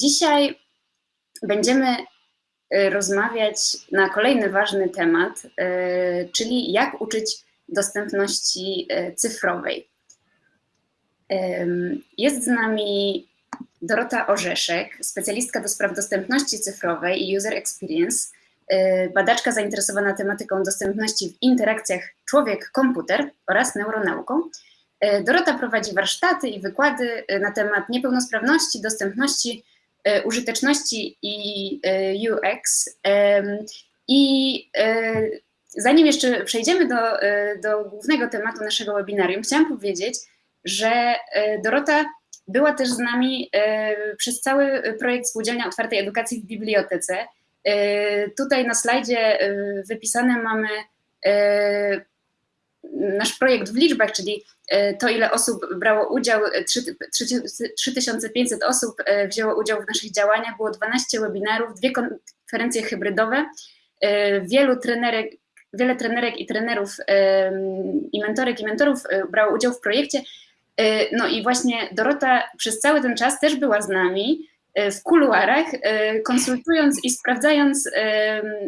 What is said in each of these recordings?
Dzisiaj będziemy y, rozmawiać na kolejny ważny temat, y, czyli jak uczyć dostępności y, cyfrowej. Jest z nami Dorota Orzeszek, specjalistka do spraw dostępności cyfrowej i user experience, badaczka zainteresowana tematyką dostępności w interakcjach człowiek-komputer oraz neuronauką. Dorota prowadzi warsztaty i wykłady na temat niepełnosprawności, dostępności użyteczności i e, UX. I e, zanim jeszcze przejdziemy do, do głównego tematu naszego webinarium, chciałam powiedzieć, że Dorota była też z nami przez cały projekt Spółdzielnia Otwartej Edukacji w Bibliotece. Tutaj na slajdzie wypisane mamy nasz projekt w liczbach, czyli e, to, ile osób brało udział, 3500 osób e, wzięło udział w naszych działaniach, było 12 webinarów, dwie konferencje hybrydowe, e, wielu trenerek, wiele trenerek i trenerów i mentorek i mentorów brało udział w projekcie. No i właśnie Dorota przez cały ten czas też była z nami w kuluarach, konsultując i sprawdzając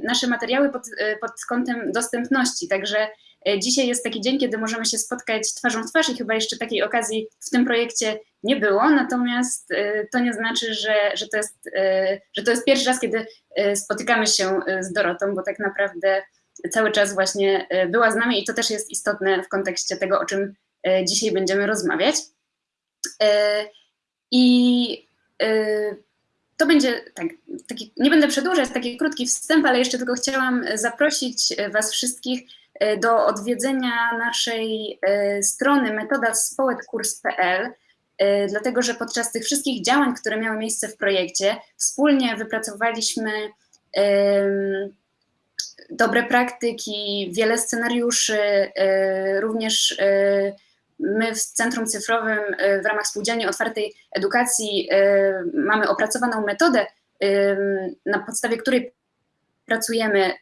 nasze materiały pod, pod kątem dostępności. Także E, dzisiaj jest taki dzień, kiedy możemy się spotkać twarzą w twarz i chyba jeszcze takiej okazji w tym projekcie nie było, natomiast e, to nie znaczy, że, że, to, jest, e, że to jest pierwszy raz, kiedy spotykamy się z Dorotą, bo tak naprawdę cały czas właśnie była z nami i to też jest istotne w kontekście tego, o czym dzisiaj będziemy rozmawiać. I to będzie, tak, taki, nie będę przedłużać, taki krótki wstęp, ale jeszcze tylko chciałam zaprosić Was wszystkich E, do odwiedzenia naszej e, strony metodaspołetkurs.pl, e, dlatego że podczas tych wszystkich działań, które miały miejsce w projekcie, wspólnie wypracowaliśmy dobre praktyki, wiele scenariuszy, również my w Centrum Cyfrowym w ramach Spółdzielni Otwartej Edukacji mamy opracowaną metodę, na podstawie której pracujemy y,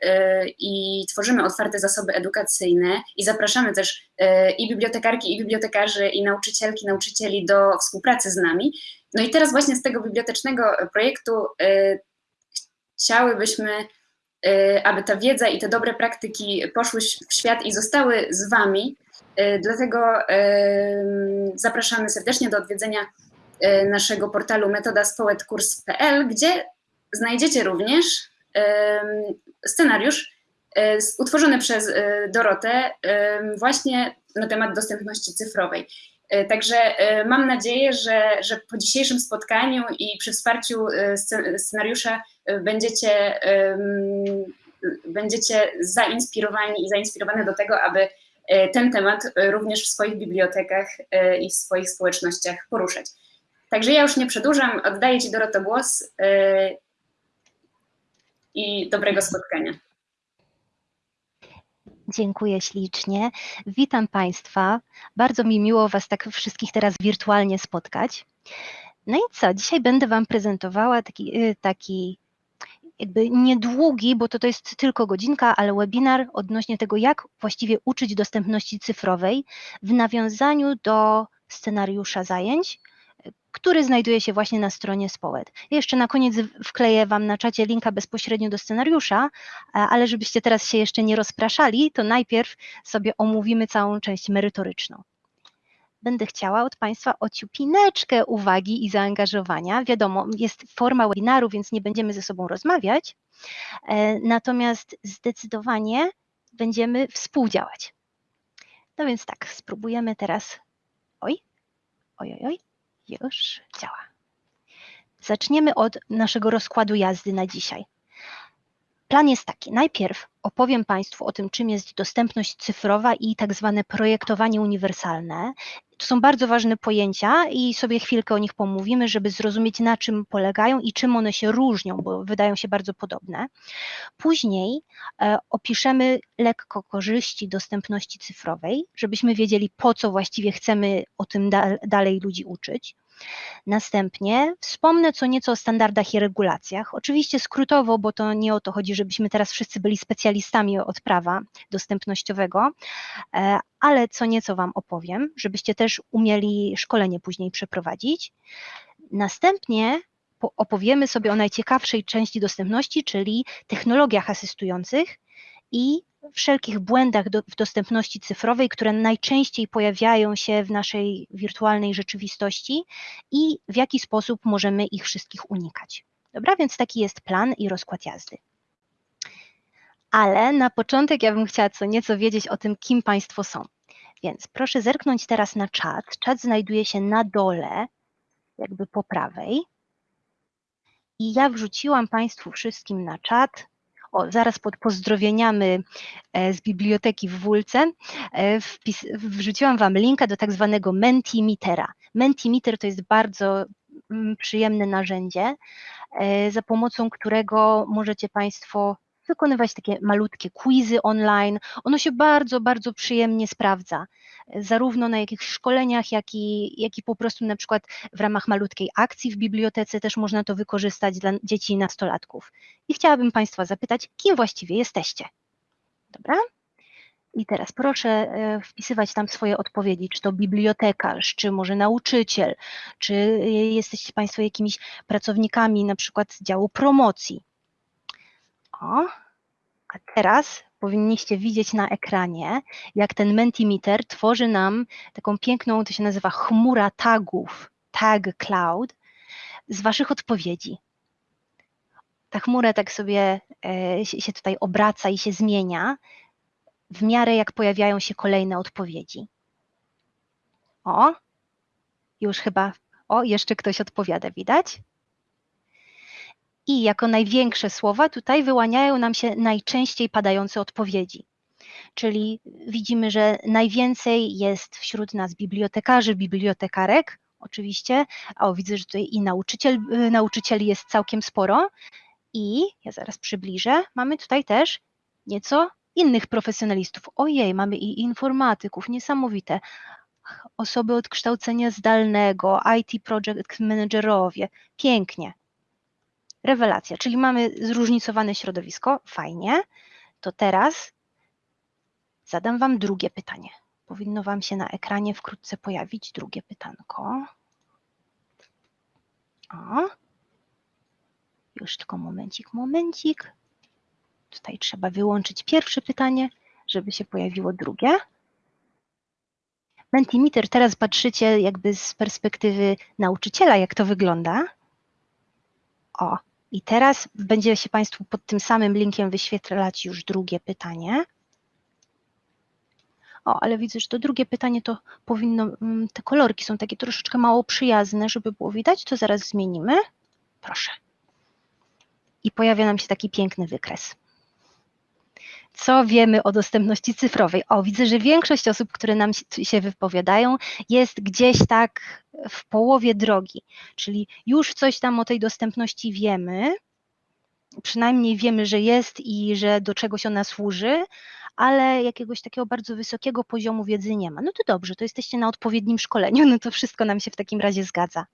i tworzymy otwarte zasoby edukacyjne i zapraszamy też y, i bibliotekarki, i bibliotekarzy, i nauczycielki, nauczycieli do współpracy z nami. No i teraz właśnie z tego bibliotecznego projektu y, chciałybyśmy, aby ta wiedza i te dobre praktyki poszły w świat i zostały z Wami. Dlatego zapraszamy serdecznie do odwiedzenia naszego portalu metodaspołetkurs.pl, gdzie znajdziecie również scenariusz e, utworzony przez e, Dorotę właśnie na temat dostępności cyfrowej. E, także mam nadzieję, że, że po dzisiejszym spotkaniu i przy wsparciu scenariusza będziecie, będziecie zainspirowani i zainspirowane do tego, aby ten temat również w swoich bibliotekach i w swoich społecznościach poruszać. Także ja już nie przedłużam, oddaję Ci Doroto głos i dobrego spotkania. Dziękuję ślicznie. Witam Państwa. Bardzo mi miło Was tak wszystkich teraz wirtualnie spotkać. No i co? Dzisiaj będę Wam prezentowała taki, taki jakby niedługi, bo to, to jest tylko godzinka, ale webinar odnośnie tego, jak właściwie uczyć dostępności cyfrowej w nawiązaniu do scenariusza zajęć, który znajduje się właśnie na stronie Społet. Jeszcze na koniec wkleję Wam na czacie linka bezpośrednio do scenariusza, ale żebyście teraz się jeszcze nie rozpraszali, to najpierw sobie omówimy całą część merytoryczną. Będę chciała od Państwa ociupineczkę uwagi i zaangażowania. Wiadomo, jest forma webinaru, więc nie będziemy ze sobą rozmawiać, e, natomiast zdecydowanie będziemy współdziałać. No więc tak, spróbujemy teraz. Oj, oj, oj, oj już działa. Zaczniemy od naszego rozkładu jazdy na dzisiaj. Plan jest taki. Najpierw opowiem Państwu o tym, czym jest dostępność cyfrowa i tak zwane projektowanie uniwersalne. To są bardzo ważne pojęcia i sobie chwilkę o nich pomówimy, żeby zrozumieć, na czym polegają i czym one się różnią, bo wydają się bardzo podobne. Później e, opiszemy lekko korzyści dostępności cyfrowej, żebyśmy wiedzieli, po co właściwie chcemy o tym da dalej ludzi uczyć. Następnie wspomnę co nieco o standardach i regulacjach. Oczywiście skrótowo, bo to nie o to chodzi, żebyśmy teraz wszyscy byli specjalistami od prawa dostępnościowego, e, ale co nieco Wam opowiem, żebyście też umieli szkolenie później przeprowadzić. Następnie po- opowiemy sobie o najciekawszej części dostępności, czyli technologiach asystujących i wszelkich błędach do, w dostępności cyfrowej, które najczęściej pojawiają się w naszej wirtualnej rzeczywistości i w jaki sposób możemy ich wszystkich unikać. Dobra, więc taki jest plan i rozkład jazdy. Ale na początek ja bym chciała co nieco wiedzieć o tym, kim Państwo są. Więc proszę zerknąć teraz na czat. Czat znajduje się na dole, jakby po prawej. I ja wrzuciłam Państwu wszystkim na czat. O, zaraz pod pozdrowieniami e, z biblioteki w Wólce e, wpis, wrzuciłam Wam linka do tak zwanego Mentimetera. Mentimeter to jest bardzo mm, przyjemne narzędzie, e, za pomocą którego możecie Państwo wykonywać takie malutkie quizy online. Ono się bardzo, bardzo przyjemnie sprawdza, zarówno na jakichś szkoleniach, jak i, jak i po prostu na przykład w ramach malutkiej akcji w bibliotece też można to wykorzystać dla dzieci i nastolatków. I chciałabym Państwa zapytać, kim właściwie jesteście? Dobra? I teraz proszę e, wpisywać tam swoje odpowiedzi, czy to bibliotekarz, czy może nauczyciel, czy e, jesteście Państwo jakimiś pracownikami na przykład działu promocji. O, a teraz powinniście widzieć na ekranie, jak ten Mentimeter tworzy nam taką piękną, to się nazywa chmura tagów, tag cloud, z Waszych odpowiedzi. Ta chmura tak sobie się się tutaj obraca i się zmienia w miarę jak pojawiają się kolejne odpowiedzi. O, już chyba, o, jeszcze ktoś odpowiada, widać? I jako największe słowa tutaj wyłaniają nam się najczęściej padające odpowiedzi. Czyli widzimy, że najwięcej jest wśród nas bibliotekarzy, bibliotekarek, oczywiście. O, widzę, że tutaj i nauczyciel, y, nauczycieli jest całkiem sporo. I ja zaraz przybliżę. Mamy tutaj też nieco innych profesjonalistów. Ojej, mamy i informatyków, niesamowite. Osoby od kształcenia zdalnego, IT project managerowie. Pięknie. Rewelacja, czyli mamy zróżnicowane środowisko, fajnie. To teraz zadam Wam drugie pytanie. Powinno Wam się na ekranie wkrótce pojawić drugie pytanko. O. Już tylko momencik, momencik. Tutaj trzeba wyłączyć pierwsze pytanie, żeby się pojawiło drugie. Mentimeter, teraz patrzycie jakby z perspektywy nauczyciela, jak to wygląda. O, i teraz będzie się Państwu pod tym samym linkiem wyświetlać już drugie pytanie. O, ale widzę, że to drugie pytanie to powinno, mm, te kolorki są takie troszeczkę mało przyjazne, żeby było widać, to zaraz zmienimy. Proszę. I pojawia nam się taki piękny wykres. Co wiemy o dostępności cyfrowej? O, widzę, że większość osób, które nam się- wypowiadają, jest gdzieś tak w połowie drogi, czyli już coś tam o tej dostępności wiemy, przynajmniej wiemy, że jest i że do czegoś ona służy, ale jakiegoś takiego bardzo wysokiego poziomu wiedzy nie ma. No to dobrze, to jesteście na odpowiednim szkoleniu, no to wszystko nam się w takim razie zgadza.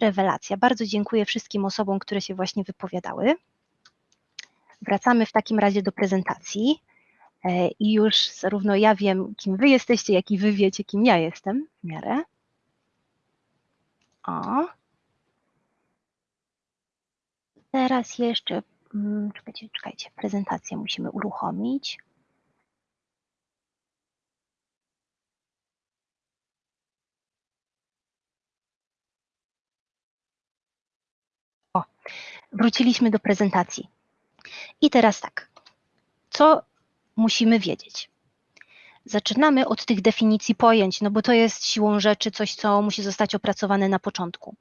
Rewelacja. Bardzo dziękuję wszystkim osobom, które się właśnie wypowiadały. Wracamy w takim razie do prezentacji e, i już zarówno ja wiem, kim wy jesteście, jak i wy wiecie, kim ja jestem w miarę. O. Teraz jeszcze, mm, czekajcie, czekajcie, prezentację musimy uruchomić. O, wróciliśmy do prezentacji. I teraz tak, co musimy wiedzieć? Zaczynamy od tych definicji pojęć, no bo to jest siłą rzeczy coś, co musi zostać opracowane na początku.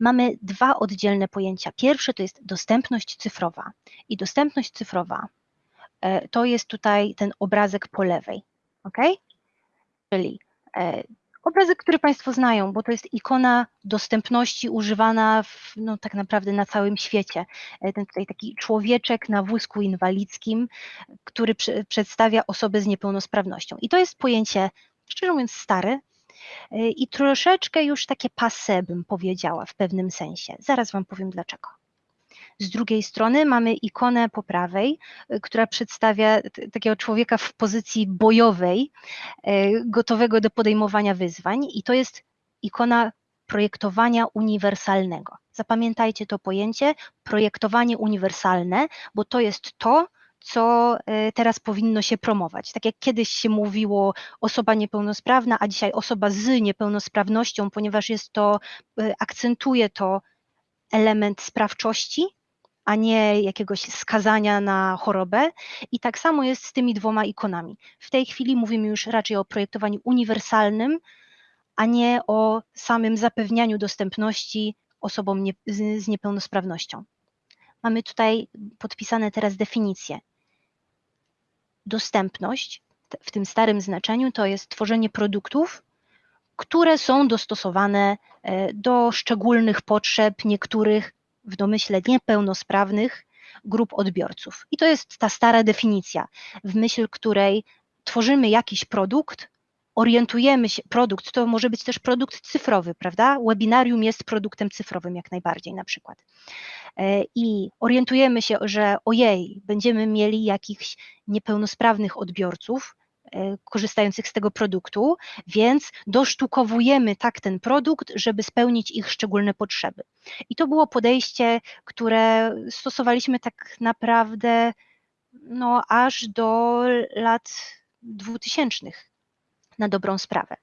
Mamy dwa oddzielne pojęcia. Pierwsze to jest dostępność cyfrowa. I dostępność cyfrowa e, to jest tutaj ten obrazek po lewej. ok? Czyli e, obrazek, który Państwo znają, bo to jest ikona dostępności używana w, no, tak naprawdę na całym świecie. E, Ten tutaj taki człowieczek na wózku inwalidzkim, który przedstawia osobę z niepełnosprawnością. I to jest pojęcie, szczerze mówiąc, stare e, i troszeczkę już takie passe, bym powiedziała w pewnym sensie. Zaraz Wam powiem dlaczego. Z drugiej strony mamy ikonę po prawej, y, która przedstawia takiego człowieka w pozycji bojowej, e, gotowego do podejmowania wyzwań, i to jest ikona projektowania uniwersalnego. Zapamiętajcie to pojęcie projektowanie uniwersalne, bo to jest to, co e, teraz powinno się promować. Tak jak kiedyś się mówiło osoba niepełnosprawna, a dzisiaj osoba z niepełnosprawnością, ponieważ jest to, akcentuje to element sprawczości, a nie jakiegoś skazania na chorobę. I tak samo jest z tymi dwoma ikonami. W tej chwili mówimy już raczej o projektowaniu uniwersalnym, a nie o samym zapewnianiu dostępności osobom nie, z, z niepełnosprawnością. Mamy tutaj podpisane teraz definicje. Dostępność w tym starym znaczeniu to jest tworzenie produktów, które są dostosowane e, do szczególnych potrzeb niektórych w domyśle niepełnosprawnych grup odbiorców. I to jest ta stara definicja, w myśl której tworzymy jakiś produkt, orientujemy się, produkt to może być też produkt cyfrowy, prawda? Webinarium jest produktem cyfrowym jak najbardziej na przykład. E, I orientujemy się, że ojej, będziemy mieli jakichś niepełnosprawnych odbiorców, korzystających z tego produktu, więc dosztukowujemy tak ten produkt, żeby spełnić ich szczególne potrzeby. I to było podejście, które stosowaliśmy tak naprawdę no, aż do lat 2000 na dobrą sprawę.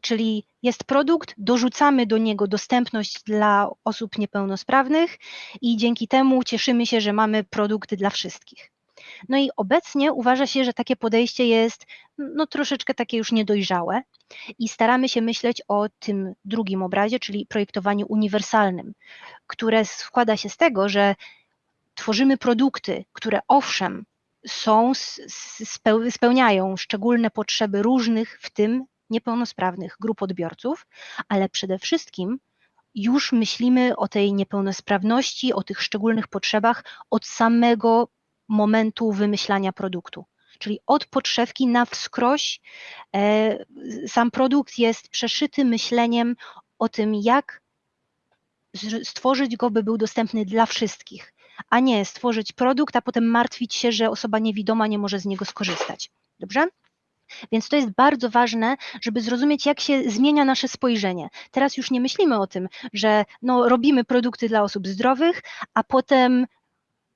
Czyli jest produkt, dorzucamy do niego dostępność dla osób niepełnosprawnych i dzięki temu cieszymy się, że mamy produkt dla wszystkich. No i obecnie uważa się, że takie podejście jest no, troszeczkę takie już niedojrzałe i staramy się myśleć o tym drugim obrazie, czyli projektowaniu uniwersalnym, które składa się z tego, że tworzymy produkty, które owszem są, spełniają szczególne potrzeby różnych, w tym niepełnosprawnych grup odbiorców, ale przede wszystkim już myślimy o tej niepełnosprawności, o tych szczególnych potrzebach od samego momentu wymyślania produktu. Czyli od podszewki na wskroś e, sam produkt jest przeszyty myśleniem o tym, jak stworzyć go, by był dostępny dla wszystkich, a nie stworzyć produkt, a potem martwić się, że osoba niewidoma nie może z niego skorzystać. Dobrze? Więc to jest bardzo ważne, żeby zrozumieć, jak się zmienia nasze spojrzenie. Teraz już nie myślimy o tym, że no, robimy produkty dla osób zdrowych, a potem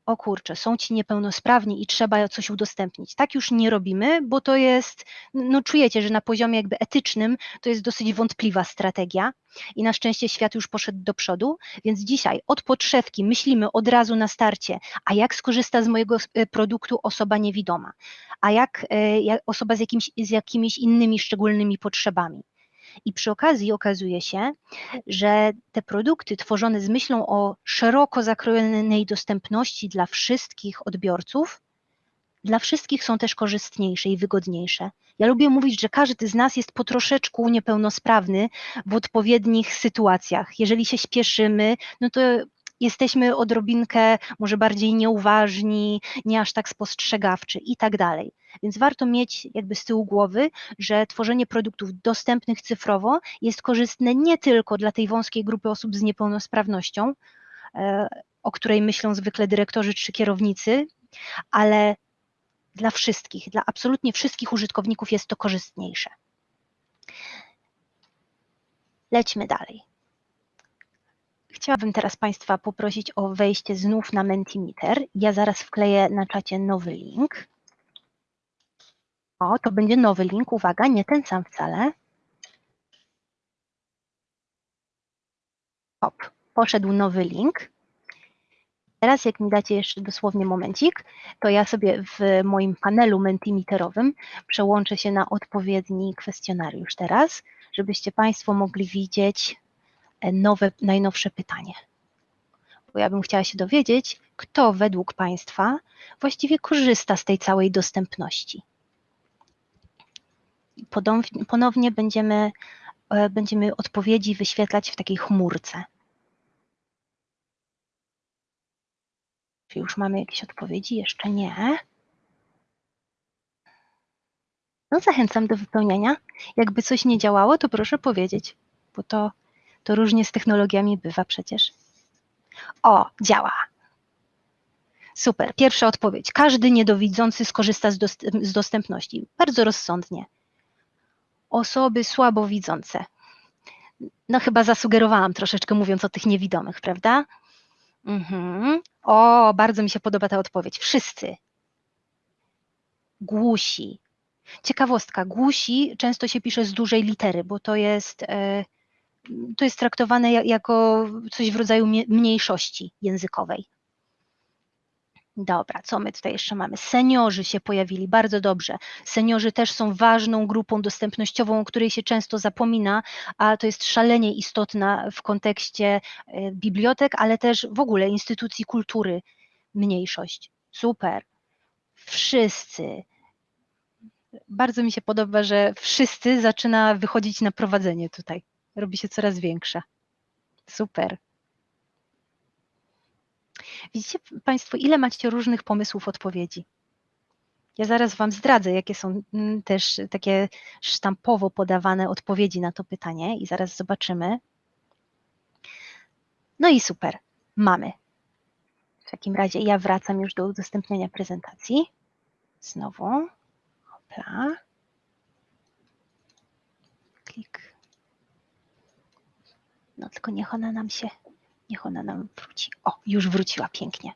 o kurczę, są ci niepełnosprawni i trzeba coś udostępnić. Tak już nie robimy, bo to jest, no czujecie, że na poziomie jakby etycznym to jest dosyć wątpliwa strategia i na szczęście świat już poszedł do przodu, więc dzisiaj od podszewki myślimy od razu na starcie, a jak skorzysta z mojego e, produktu osoba niewidoma, a jak, e, jak osoba z, z jakimiś innymi szczególnymi potrzebami. I przy okazji okazuje się, że te produkty tworzone z myślą o szeroko zakrojonej dostępności dla wszystkich odbiorców, dla wszystkich są też korzystniejsze i wygodniejsze. Ja lubię mówić, że każdy z nas jest po troszeczku niepełnosprawny w odpowiednich sytuacjach. Jeżeli się śpieszymy, no to jesteśmy odrobinkę może bardziej nieuważni, nie aż tak spostrzegawczy i tak dalej. Więc warto mieć jakby z tyłu głowy, że tworzenie produktów dostępnych cyfrowo jest korzystne nie tylko dla tej wąskiej grupy osób z niepełnosprawnością, e, o której myślą zwykle dyrektorzy czy kierownicy, ale dla wszystkich, dla absolutnie wszystkich użytkowników jest to korzystniejsze. Lećmy dalej. Chciałabym teraz Państwa poprosić o wejście znów na Mentimeter. Ja zaraz wkleję na czacie nowy link. O, to będzie nowy link, uwaga, nie ten sam wcale. Hop, poszedł nowy link. Teraz jak mi dacie jeszcze dosłownie momencik, to ja sobie w moim panelu Mentimeterowym przełączę się na odpowiedni kwestionariusz teraz, żebyście Państwo mogli widzieć E, nowe, najnowsze pytanie. Bo ja bym chciała się dowiedzieć, kto według Państwa właściwie korzysta z tej całej dostępności. Ponownie będziemy, e, będziemy odpowiedzi wyświetlać w takiej chmurce. Czy już mamy jakieś odpowiedzi? Jeszcze nie. No zachęcam do wypełniania. Jakby coś nie działało, to proszę powiedzieć, bo to to różnie z technologiami bywa przecież. O, działa. Super. Pierwsza odpowiedź. Każdy niedowidzący skorzysta z, z dostępności. Bardzo rozsądnie. Osoby słabowidzące. No chyba zasugerowałam troszeczkę mówiąc o tych niewidomych, prawda? Mhm. O, bardzo mi się podoba ta odpowiedź. Wszyscy. Głusi. Ciekawostka, głusi często się pisze z dużej litery, bo to jest, e, to jest traktowane ja- jako coś w rodzaju mniejszości językowej. Dobra, co my tutaj jeszcze mamy? Seniorzy się pojawili, bardzo dobrze. Seniorzy też są ważną grupą dostępnościową, o której się często zapomina, a to jest szalenie istotna w kontekście e, bibliotek, ale też w ogóle instytucji kultury mniejszość. Super. Wszyscy. Bardzo mi się podoba, że wszyscy zaczyna wychodzić na prowadzenie tutaj. Robi się coraz większa. Super. Widzicie Państwo, ile macie różnych pomysłów odpowiedzi? Ja zaraz Wam zdradzę, jakie są mm, też takie sztampowo podawane odpowiedzi na to pytanie i zaraz zobaczymy. No i super, mamy. W takim razie ja wracam już do udostępniania prezentacji. Znowu. Hopla. Klik. No tylko niech ona nam się, niech ona nam wróci. O, już wróciła pięknie.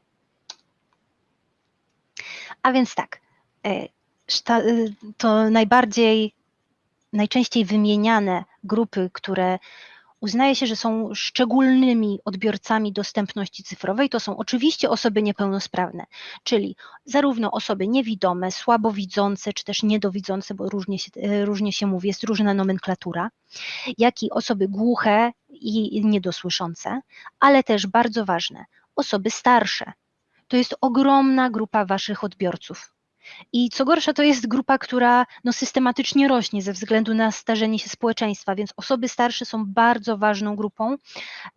A więc tak, e, y, to najbardziej, najczęściej wymieniane grupy, które uznaje się, że są szczególnymi odbiorcami dostępności cyfrowej, to są oczywiście osoby niepełnosprawne, czyli zarówno osoby niewidome, słabowidzące, czy też niedowidzące, bo różnie się, e, różnie się mówi, jest różna nomenklatura, jak i osoby głuche i niedosłyszące, ale też bardzo ważne, osoby starsze. To jest ogromna grupa Waszych odbiorców. I co gorsza, to jest grupa, która no, systematycznie rośnie ze względu na starzenie się społeczeństwa, więc osoby starsze są bardzo ważną grupą,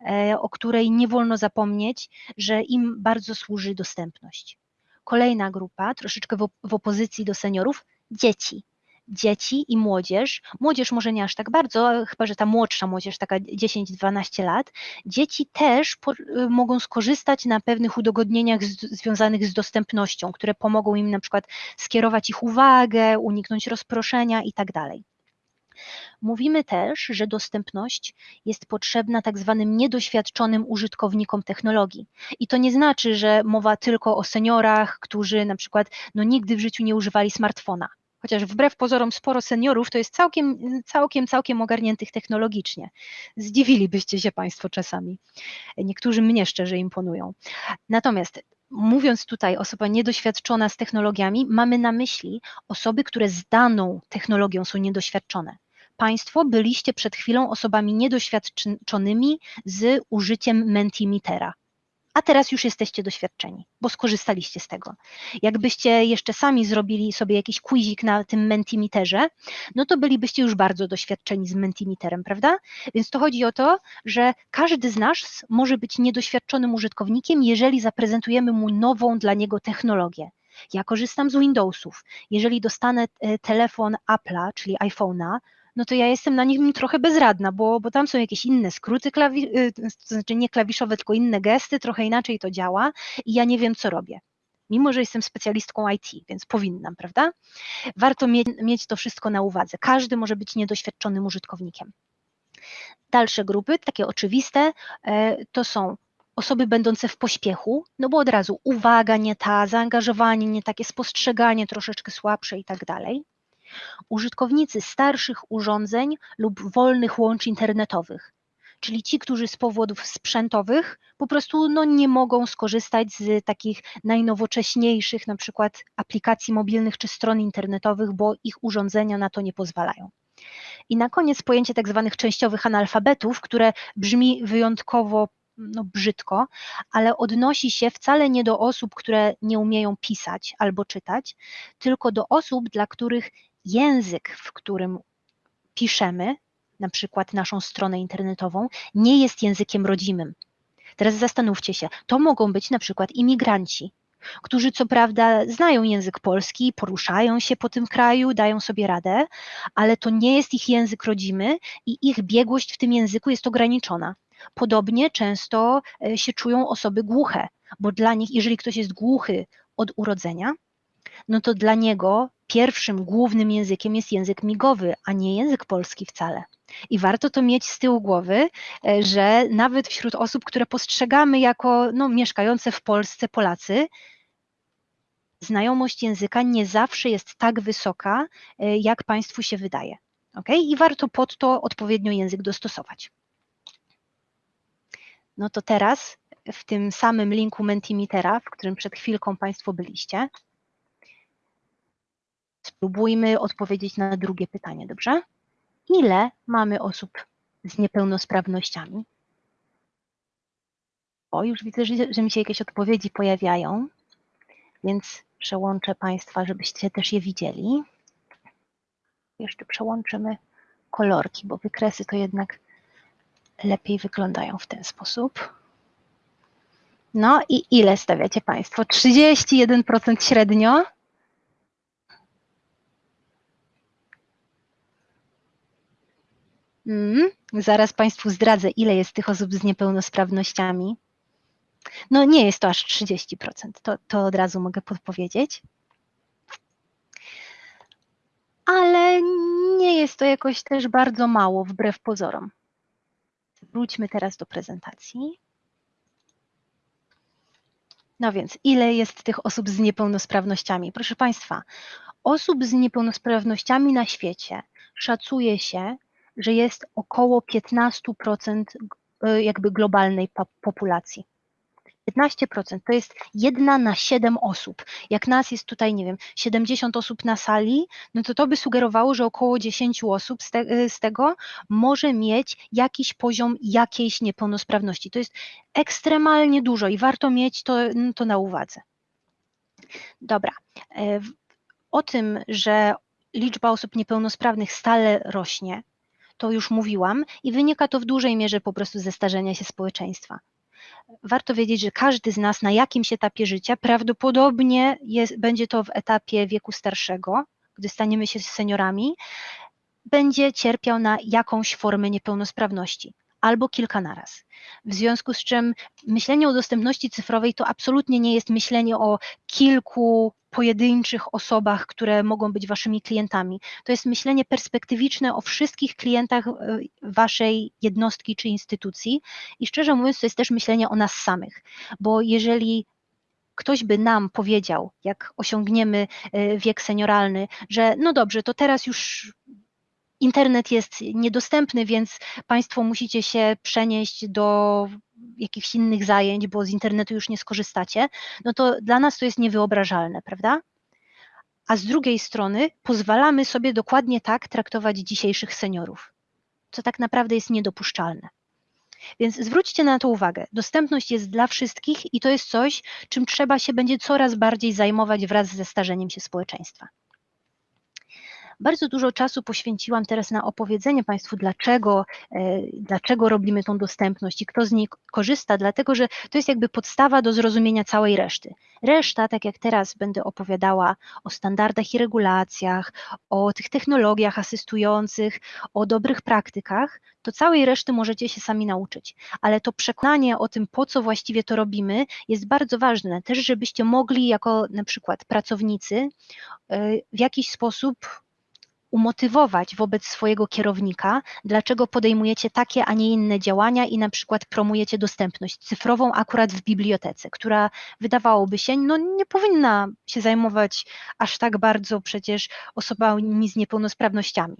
e, o której nie wolno zapomnieć, że im bardzo służy dostępność. Kolejna grupa, troszeczkę w, op- w opozycji do seniorów, dzieci. Dzieci i młodzież. Młodzież może nie aż tak bardzo, chyba że ta młodsza młodzież, taka 10-12 lat. Dzieci też po, y, mogą skorzystać na pewnych udogodnieniach z, związanych z dostępnością, które pomogą im na przykład skierować ich uwagę, uniknąć rozproszenia i tak. Mówimy też, że dostępność jest potrzebna tak zwanym niedoświadczonym użytkownikom technologii. I to nie znaczy, że mowa tylko o seniorach, którzy na przykład no, nigdy w życiu nie używali smartfona. Chociaż wbrew pozorom sporo seniorów to jest całkiem, całkiem, całkiem ogarniętych technologicznie. Zdziwilibyście się Państwo czasami. Niektórzy mnie szczerze imponują. Natomiast mówiąc tutaj osoba niedoświadczona z technologiami, mamy na myśli osoby, które z daną technologią są niedoświadczone. Państwo byliście przed chwilą osobami niedoświadczonymi z użyciem Mentimetera. A teraz już jesteście doświadczeni, bo skorzystaliście z tego. Jakbyście jeszcze sami zrobili sobie jakiś quizik na tym Mentimeterze, no to bylibyście już bardzo doświadczeni z Mentimeterem, prawda? Więc to chodzi o to, że każdy z nas może być niedoświadczonym użytkownikiem, jeżeli zaprezentujemy mu nową dla niego technologię. Ja korzystam z Windowsów. Jeżeli dostanę e, telefon Apple'a, czyli iPhone'a, no to ja jestem na nim trochę bezradna, bo, bo tam są jakieś inne skróty, klawi- y, to znaczy nie klawiszowe, tylko inne gesty, trochę inaczej to działa i ja nie wiem, co robię. Mimo, że jestem specjalistką IT, więc powinnam, prawda? Warto mieć, mieć to wszystko na uwadze. Każdy może być niedoświadczonym użytkownikiem. Dalsze grupy, takie oczywiste, e, to są osoby będące w pośpiechu, no bo od razu uwaga nie ta, zaangażowanie nie takie, spostrzeganie troszeczkę słabsze i tak dalej użytkownicy starszych urządzeń lub wolnych łączy internetowych, czyli ci, którzy z powodów sprzętowych po prostu no, nie mogą skorzystać z takich najnowocześniejszych, na przykład aplikacji mobilnych czy stron internetowych, bo ich urządzenia na to nie pozwalają. I na koniec pojęcie tak zwanych częściowych analfabetów, które brzmi wyjątkowo no, brzydko, ale odnosi się wcale nie do osób, które nie umieją pisać albo czytać, tylko do osób, dla których język, w którym piszemy, na przykład naszą stronę internetową, nie jest językiem rodzimym. Teraz zastanówcie się, to mogą być na przykład imigranci, którzy co prawda znają język polski, poruszają się po tym kraju, dają sobie radę, ale to nie jest ich język rodzimy i ich biegłość w tym języku jest ograniczona. Podobnie często e, się czują osoby głuche, bo dla nich, jeżeli ktoś jest głuchy od urodzenia, no to dla niego pierwszym głównym językiem jest język migowy, a nie język polski wcale. I warto to mieć z tyłu głowy, e, że nawet wśród osób, które postrzegamy jako no, mieszkające w Polsce Polacy, znajomość języka nie zawsze jest tak wysoka, e, jak Państwu się wydaje. Okay? I warto pod to odpowiednio język dostosować. No to teraz w tym samym linku Mentimetera, w którym przed chwilką Państwo byliście, spróbujmy odpowiedzieć na drugie pytanie, dobrze? Ile mamy osób z niepełnosprawnościami? O, już widzę, że, że mi się jakieś odpowiedzi pojawiają, więc przełączę Państwa, żebyście też je widzieli. Jeszcze przełączymy kolorki, bo wykresy to jednak lepiej wyglądają w ten sposób. No i ile stawiacie Państwo? 31% średnio? Mm, zaraz Państwu zdradzę, ile jest tych osób z niepełnosprawnościami. No nie jest to aż 30%, to, to od razu mogę podpowiedzieć. Ale nie jest to jakoś też bardzo mało, wbrew pozorom. Wróćmy teraz do prezentacji. No więc, ile jest tych osób z niepełnosprawnościami? Proszę Państwa, osób z niepełnosprawnościami na świecie szacuje się, że jest około 15% y, jakby globalnej populacji. 15% to jest jedna na 7 osób. Jak nas jest tutaj, nie wiem, 70 osób na sali, no to to by sugerowało, że około 10 osób z, te, y, z tego może mieć jakiś poziom jakiejś niepełnosprawności. To jest ekstremalnie dużo i warto mieć to, to na uwadze. Dobra. E, o tym, że liczba osób niepełnosprawnych stale rośnie, to już mówiłam i wynika to w dużej mierze po prostu ze starzenia się społeczeństwa. Warto wiedzieć, że każdy z nas na jakimś etapie życia, prawdopodobnie jest, będzie to w etapie wieku starszego, gdy staniemy się seniorami, będzie cierpiał na jakąś formę niepełnosprawności albo kilka naraz. W związku z czym myślenie o dostępności cyfrowej to absolutnie nie jest myślenie o kilku pojedynczych osobach, które mogą być waszymi klientami. To jest myślenie perspektywiczne o wszystkich klientach e, waszej jednostki czy instytucji i szczerze mówiąc, to jest też myślenie o nas samych, bo jeżeli ktoś by nam powiedział, jak osiągniemy e, wiek senioralny, że no dobrze, to teraz już internet jest niedostępny, więc Państwo musicie się przenieść do jakichś innych zajęć, bo z internetu już nie skorzystacie, no to dla nas to jest niewyobrażalne, prawda? A z drugiej strony pozwalamy sobie dokładnie tak traktować dzisiejszych seniorów, co tak naprawdę jest niedopuszczalne. Więc zwróćcie na to uwagę. Dostępność jest dla wszystkich i to jest coś, czym trzeba się będzie coraz bardziej zajmować wraz ze starzeniem się społeczeństwa. Bardzo dużo czasu poświęciłam teraz na opowiedzenie Państwu, dlaczego, e, dlaczego robimy tą dostępność i kto z niej korzysta, dlatego że to jest jakby podstawa do zrozumienia całej reszty. Reszta, tak jak teraz będę opowiadała o standardach i regulacjach, o tych technologiach asystujących, o dobrych praktykach, to całej reszty możecie się sami nauczyć. Ale to przekonanie o tym, po co właściwie to robimy, jest bardzo ważne. Też, żebyście mogli jako na przykład pracownicy e, w jakiś sposób umotywować wobec swojego kierownika, dlaczego podejmujecie takie, a nie inne działania i na przykład promujecie dostępność cyfrową akurat w bibliotece, która wydawałoby się, no nie powinna się zajmować aż tak bardzo przecież osobami z niepełnosprawnościami.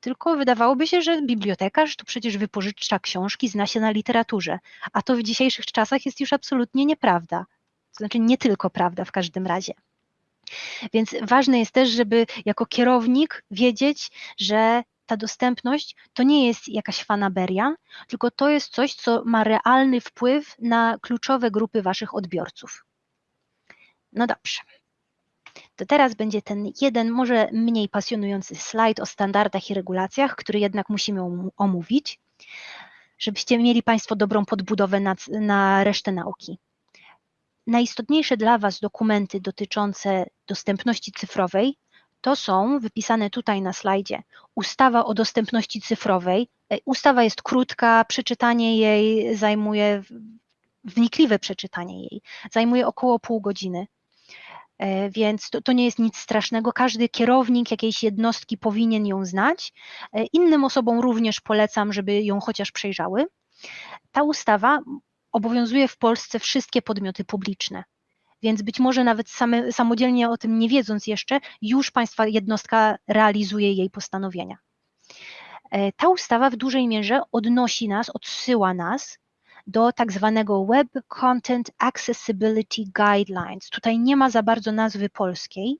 Tylko wydawałoby się, że bibliotekarz to przecież wypożycza książki, zna się na literaturze, a to w dzisiejszych czasach jest już absolutnie nieprawda. To znaczy nie tylko prawda w każdym razie. Więc ważne jest też, żeby jako kierownik wiedzieć, że ta dostępność to nie jest jakaś fanaberia, tylko to jest coś, co ma realny wpływ na kluczowe grupy Waszych odbiorców. No dobrze. To teraz będzie ten jeden, może mniej pasjonujący slajd o standardach i regulacjach, który jednak musimy omówić, żebyście mieli Państwo dobrą podbudowę na, na resztę nauki najistotniejsze dla Was dokumenty dotyczące dostępności cyfrowej to są wypisane tutaj na slajdzie. Ustawa o dostępności cyfrowej. E, ustawa jest krótka, przeczytanie jej zajmuje, wnikliwe przeczytanie jej zajmuje około pół godziny. E, więc to, to, nie jest nic strasznego. Każdy kierownik jakiejś jednostki powinien ją znać. E, innym osobom również polecam, żeby ją chociaż przejrzały. Ta ustawa obowiązuje w Polsce wszystkie podmioty publiczne. Więc być może nawet same, samodzielnie o tym nie wiedząc jeszcze, już Państwa jednostka realizuje jej postanowienia. E, ta ustawa w dużej mierze odnosi nas, odsyła nas do tak zwanego Web Content Accessibility Guidelines. Tutaj nie ma za bardzo nazwy polskiej.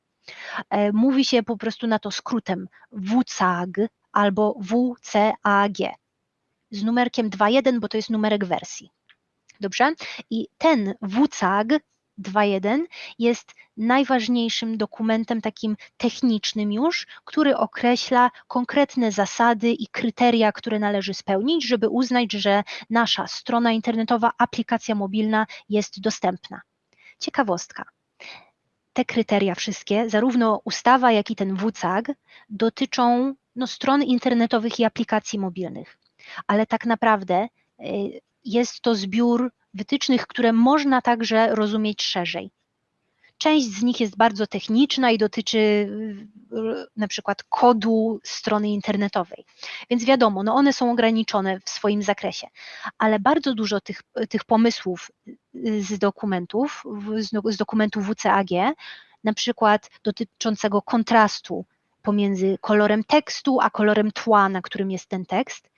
E, mówi się po prostu na to skrótem WCAG albo WCAG z numerkiem 2.1, bo to jest numerek wersji. Dobrze? I ten WCAG 2.1 jest najważniejszym dokumentem takim technicznym już, który określa konkretne zasady i kryteria, które należy spełnić, żeby uznać, że nasza strona internetowa, aplikacja mobilna jest dostępna. Ciekawostka. Te kryteria wszystkie, zarówno ustawa, jak i ten WCAG, dotyczą no, stron internetowych i aplikacji mobilnych. Ale tak naprawdę y, jest to zbiór wytycznych, które można także rozumieć szerzej. Część z nich jest bardzo techniczna i dotyczy y, na przykład kodu strony internetowej. Więc wiadomo, no one są ograniczone w swoim zakresie, ale bardzo dużo tych, tych pomysłów y, z dokumentów, z dokumentu WCAG, na przykład dotyczącego kontrastu pomiędzy kolorem tekstu a kolorem tła, na którym jest ten tekst,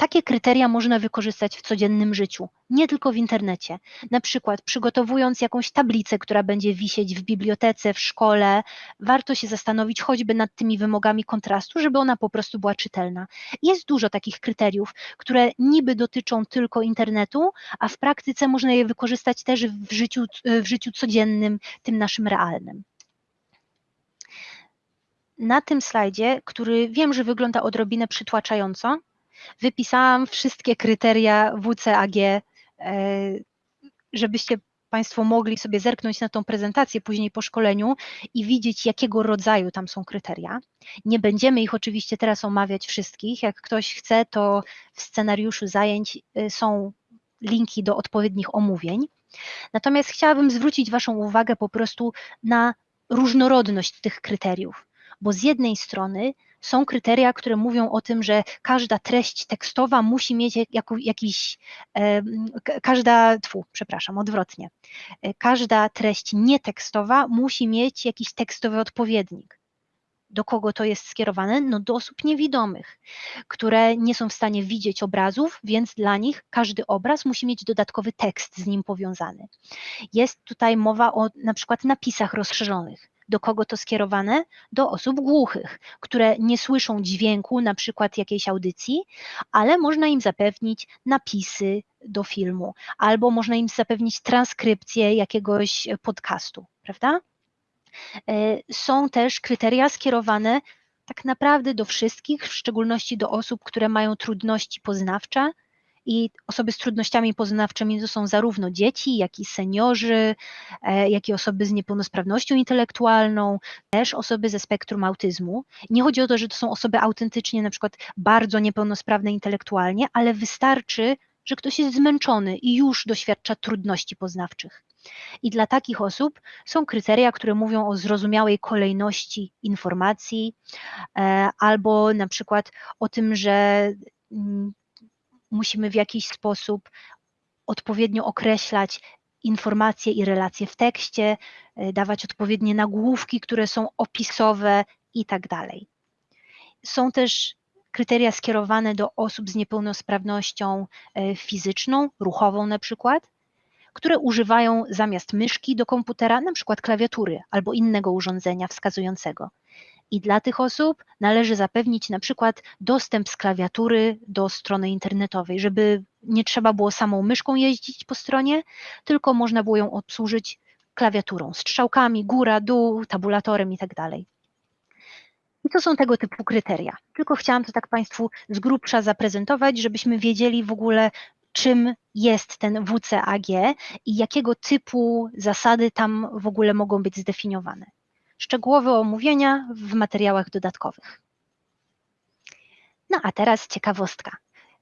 takie kryteria można wykorzystać w codziennym życiu, nie tylko w internecie. Na przykład przygotowując jakąś tablicę, która będzie wisieć w bibliotece, w szkole, warto się zastanowić choćby nad tymi wymogami kontrastu, żeby ona po prostu była czytelna. Jest dużo takich kryteriów, które niby dotyczą tylko internetu, a w praktyce można je wykorzystać też w życiu, w życiu codziennym, tym naszym realnym. Na tym slajdzie, który wiem, że wygląda odrobinę przytłaczająco, wypisałam wszystkie kryteria WCAG, e, żebyście Państwo mogli sobie zerknąć na tą prezentację później po szkoleniu i widzieć, jakiego rodzaju tam są kryteria. Nie będziemy ich oczywiście teraz omawiać wszystkich. Jak ktoś chce, to w scenariuszu zajęć e, są linki do odpowiednich omówień. Natomiast chciałabym zwrócić Waszą uwagę po prostu na różnorodność tych kryteriów, bo z jednej strony są kryteria, które mówią o tym, że każda treść tekstowa musi mieć jakiś, każda, tfu, przepraszam, odwrotnie, e, każda treść nietekstowa musi mieć jakiś tekstowy odpowiednik. Do kogo to jest skierowane? No do osób niewidomych, które nie są w stanie widzieć obrazów, więc dla nich każdy obraz musi mieć dodatkowy tekst z nim powiązany. Jest tutaj mowa o na przykład napisach rozszerzonych do kogo to skierowane? Do osób głuchych, które nie słyszą dźwięku, na przykład jakiejś audycji, ale można im zapewnić napisy do filmu, albo można im zapewnić transkrypcję jakiegoś podcastu, prawda? E, są też kryteria skierowane tak naprawdę do wszystkich, w szczególności do osób, które mają trudności poznawcze, i osoby z trudnościami poznawczymi to są zarówno dzieci, jak i seniorzy, e, jak i osoby z niepełnosprawnością intelektualną, też osoby ze spektrum autyzmu. Nie chodzi o to, że to są osoby autentycznie na przykład bardzo niepełnosprawne intelektualnie, ale wystarczy, że ktoś jest zmęczony i już doświadcza trudności poznawczych. I dla takich osób są kryteria, które mówią o zrozumiałej kolejności informacji, e, albo na przykład o tym, że mm, musimy w jakiś sposób odpowiednio określać informacje i relacje w tekście, e, dawać odpowiednie nagłówki, które są opisowe i tak dalej. Są też kryteria skierowane do osób z niepełnosprawnością e, fizyczną, ruchową na przykład, które używają zamiast myszki do komputera na przykład klawiatury albo innego urządzenia wskazującego. I dla tych osób należy zapewnić na przykład dostęp z klawiatury do strony internetowej, żeby nie trzeba było samą myszką jeździć po stronie, tylko można było ją obsłużyć klawiaturą, strzałkami, góra, dół, tabulatorem itd. Tak I to są tego typu kryteria. Tylko chciałam to tak Państwu z grubsza zaprezentować, żebyśmy wiedzieli w ogóle, czym jest ten WCAG i jakiego typu zasady tam w ogóle mogą być zdefiniowane. Szczegółowe omówienia w materiałach dodatkowych. No a teraz ciekawostka.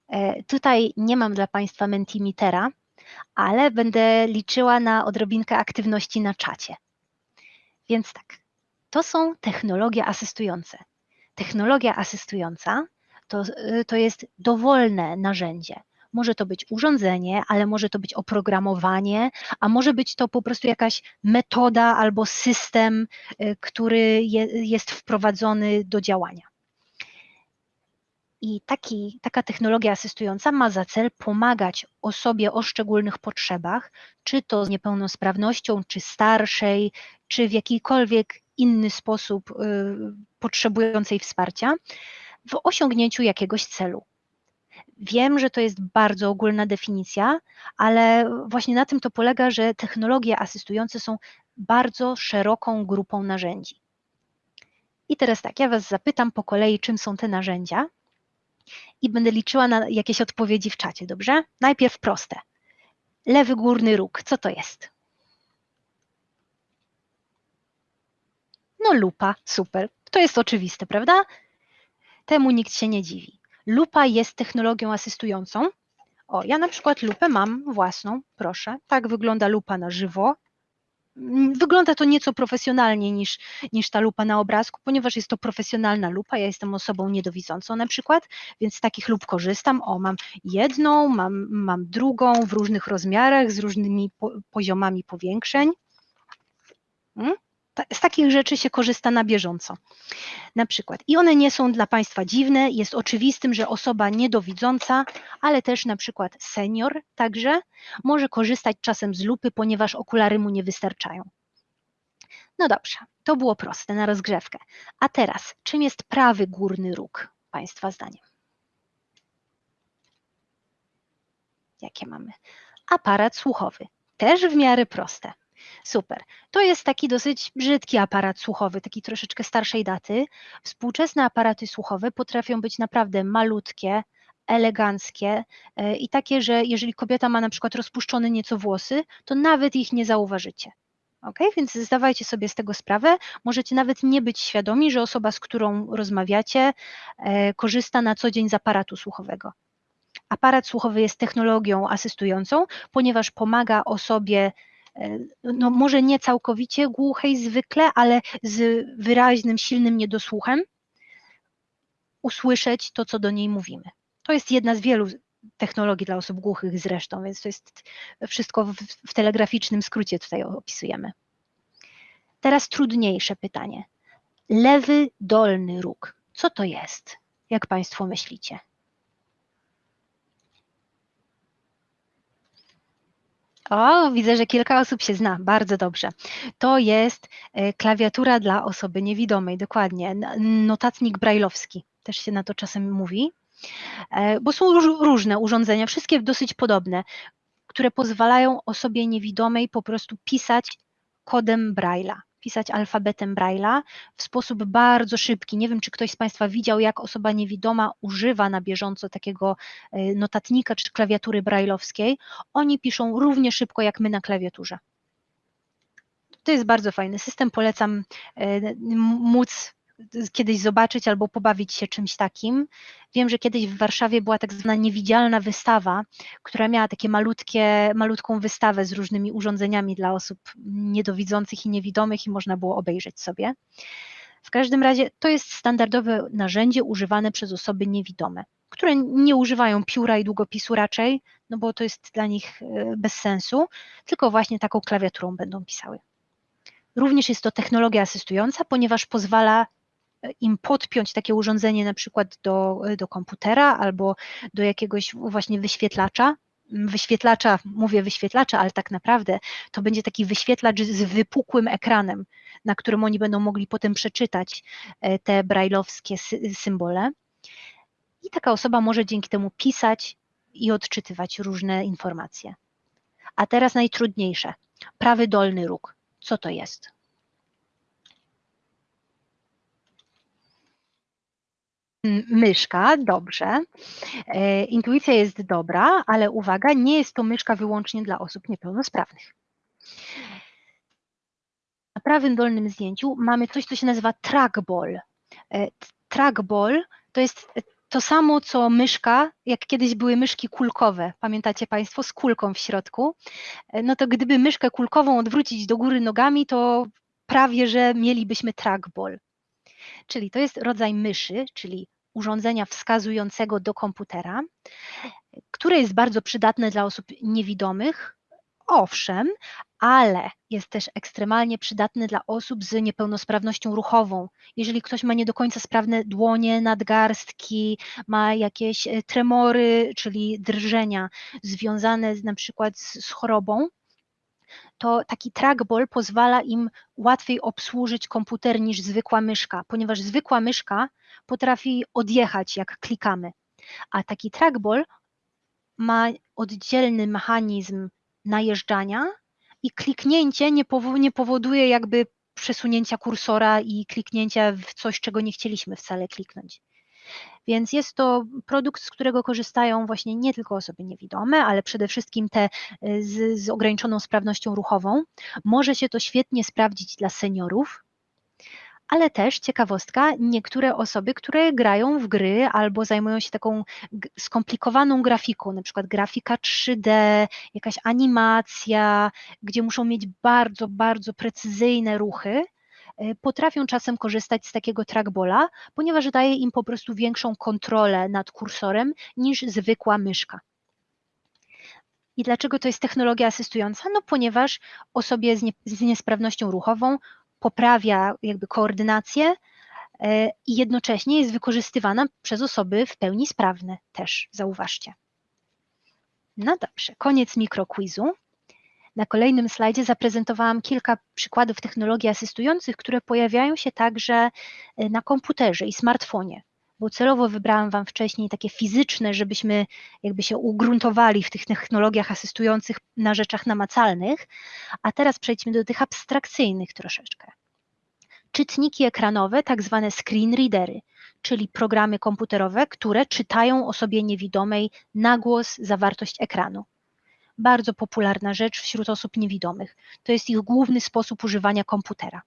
E, tutaj nie mam dla Państwa Mentimetera, ale będę liczyła na odrobinkę aktywności na czacie. Więc tak, to są technologie asystujące. Technologia asystująca to, y, to jest dowolne narzędzie. Może to być urządzenie, ale może to być oprogramowanie, a może być to po prostu jakaś metoda albo system, y, który je, jest wprowadzony do działania. I taki, taka technologia asystująca ma za cel pomagać osobie o szczególnych potrzebach, czy to z niepełnosprawnością, czy starszej, czy w jakikolwiek inny sposób y, potrzebującej wsparcia, w osiągnięciu jakiegoś celu. Wiem, że to jest bardzo ogólna definicja, ale właśnie na tym to polega, że technologie asystujące są bardzo szeroką grupą narzędzi. I teraz tak, ja Was zapytam po kolei, czym są te narzędzia i będę liczyła na jakieś odpowiedzi w czacie, dobrze? Najpierw proste. Lewy górny róg, co to jest? No lupa, super. To jest oczywiste, prawda? Temu nikt się nie dziwi. Lupa jest technologią asystującą. O, ja na przykład lupę mam własną, proszę. Tak wygląda lupa na żywo. Mm, wygląda to nieco profesjonalniej niż, niż ta lupa na obrazku, ponieważ jest to profesjonalna lupa. Ja jestem osobą niedowidzącą na przykład, więc z takich lup korzystam. O, mam jedną, mam, mam drugą w różnych rozmiarach, z różnymi po, poziomami powiększeń. Hmm? Z takich rzeczy się korzysta na bieżąco. Na przykład, i one nie są dla Państwa dziwne, jest oczywistym, że osoba niedowidząca, ale też na przykład senior także może korzystać czasem z lupy, ponieważ okulary mu nie wystarczają. No dobrze, to było proste na rozgrzewkę. A teraz, czym jest prawy górny róg, Państwa zdaniem? Jakie mamy? Aparat słuchowy. Też w miarę proste. Super. To jest taki dosyć brzydki aparat słuchowy, taki troszeczkę starszej daty. Współczesne aparaty słuchowe potrafią być naprawdę malutkie, eleganckie e, i takie, że jeżeli kobieta ma na przykład rozpuszczone nieco włosy, to nawet ich nie zauważycie. Ok, więc zdawajcie sobie z tego sprawę. Możecie nawet nie być świadomi, że osoba, z którą rozmawiacie, e, korzysta na co dzień z aparatu słuchowego. Aparat słuchowy jest technologią asystującą, ponieważ pomaga osobie no może nie całkowicie głuchej zwykle, ale z wyraźnym, silnym niedosłuchem, usłyszeć to, co do niej mówimy. To jest jedna z wielu technologii dla osób głuchych zresztą, więc to jest wszystko w, w telegraficznym skrócie tutaj opisujemy. Teraz trudniejsze pytanie. Lewy dolny róg. Co to jest? Jak Państwo myślicie? O, widzę, że kilka osób się zna, bardzo dobrze. To jest e, klawiatura dla osoby niewidomej, dokładnie, notatnik brajlowski, też się na to czasem mówi, e, bo są różne urządzenia, wszystkie dosyć podobne, które pozwalają osobie niewidomej po prostu pisać kodem Braille'a pisać alfabetem Braille'a w sposób bardzo szybki. Nie wiem, czy ktoś z Państwa widział, jak osoba niewidoma używa na bieżąco takiego e, notatnika czy klawiatury brailleowskiej. Oni piszą równie szybko jak my na klawiaturze. To jest bardzo fajny system, polecam e, móc kiedyś zobaczyć albo pobawić się czymś takim. Wiem, że kiedyś w Warszawie była tak zwana niewidzialna wystawa, która miała takie malutkie, malutką wystawę z różnymi urządzeniami dla osób niedowidzących i niewidomych i można było obejrzeć sobie. W każdym razie to jest standardowe narzędzie używane przez osoby niewidome, które nie używają pióra i długopisu raczej, no bo to jest dla nich e, bez sensu, tylko właśnie taką klawiaturą będą pisały. Również jest to technologia asystująca, ponieważ pozwala im podpiąć takie urządzenie na przykład do, do komputera albo do jakiegoś właśnie wyświetlacza, wyświetlacza, mówię wyświetlacza, ale tak naprawdę to będzie taki wyświetlacz z wypukłym ekranem, na którym oni będą mogli potem przeczytać e, te brajlowskie symbole. I taka osoba może dzięki temu pisać i odczytywać różne informacje. A teraz najtrudniejsze. Prawy dolny róg. Co to jest? Myszka, dobrze. E, intuicja jest dobra, ale uwaga, nie jest to myszka wyłącznie dla osób niepełnosprawnych. Na prawym dolnym zdjęciu mamy coś, co się nazywa trackball. E, trackball to jest to samo, co myszka, jak kiedyś były myszki kulkowe, pamiętacie Państwo, z kulką w środku. E, no to gdyby myszkę kulkową odwrócić do góry nogami, to prawie że mielibyśmy trackball. Czyli to jest rodzaj myszy, czyli urządzenia wskazującego do komputera, które jest bardzo przydatne dla osób niewidomych, owszem, ale jest też ekstremalnie przydatny dla osób z niepełnosprawnością ruchową. Jeżeli ktoś ma nie do końca sprawne dłonie, nadgarstki, ma jakieś e, tremory, czyli drżenia związane z, na przykład z, z chorobą, to taki trackball pozwala im łatwiej obsłużyć komputer niż zwykła myszka, ponieważ zwykła myszka potrafi odjechać, jak klikamy, a taki trackball ma oddzielny mechanizm najeżdżania i kliknięcie nie, powo nie powoduje jakby przesunięcia kursora i kliknięcia w coś, czego nie chcieliśmy wcale kliknąć. Więc jest to produkt, z którego korzystają właśnie nie tylko osoby niewidome, ale przede wszystkim te y, z, z ograniczoną sprawnością ruchową. Może się to świetnie sprawdzić dla seniorów, ale też ciekawostka, niektóre osoby, które grają w gry albo zajmują się taką skomplikowaną grafiką, na przykład grafika 3D, jakaś animacja, gdzie muszą mieć bardzo, bardzo precyzyjne ruchy, potrafią czasem korzystać z takiego trackbola, ponieważ daje im po prostu większą kontrolę nad kursorem niż zwykła myszka. I dlaczego to jest technologia asystująca? No ponieważ osobie z, nie, z niesprawnością ruchową poprawia jakby koordynację e, i jednocześnie jest wykorzystywana przez osoby w pełni sprawne też, zauważcie. No dobrze, koniec mikroquizu. Na kolejnym slajdzie zaprezentowałam kilka przykładów technologii asystujących, które pojawiają się także e, na komputerze i smartfonie, bo celowo wybrałam Wam wcześniej takie fizyczne, żebyśmy jakby się ugruntowali w tych technologiach asystujących na rzeczach namacalnych, a teraz przejdźmy do tych abstrakcyjnych troszeczkę. Czytniki ekranowe, tak zwane screen readery, czyli programy komputerowe, które czytają osobie niewidomej na głos zawartość ekranu. Bardzo popularna rzecz wśród osób niewidomych. To jest ich główny sposób używania komputera.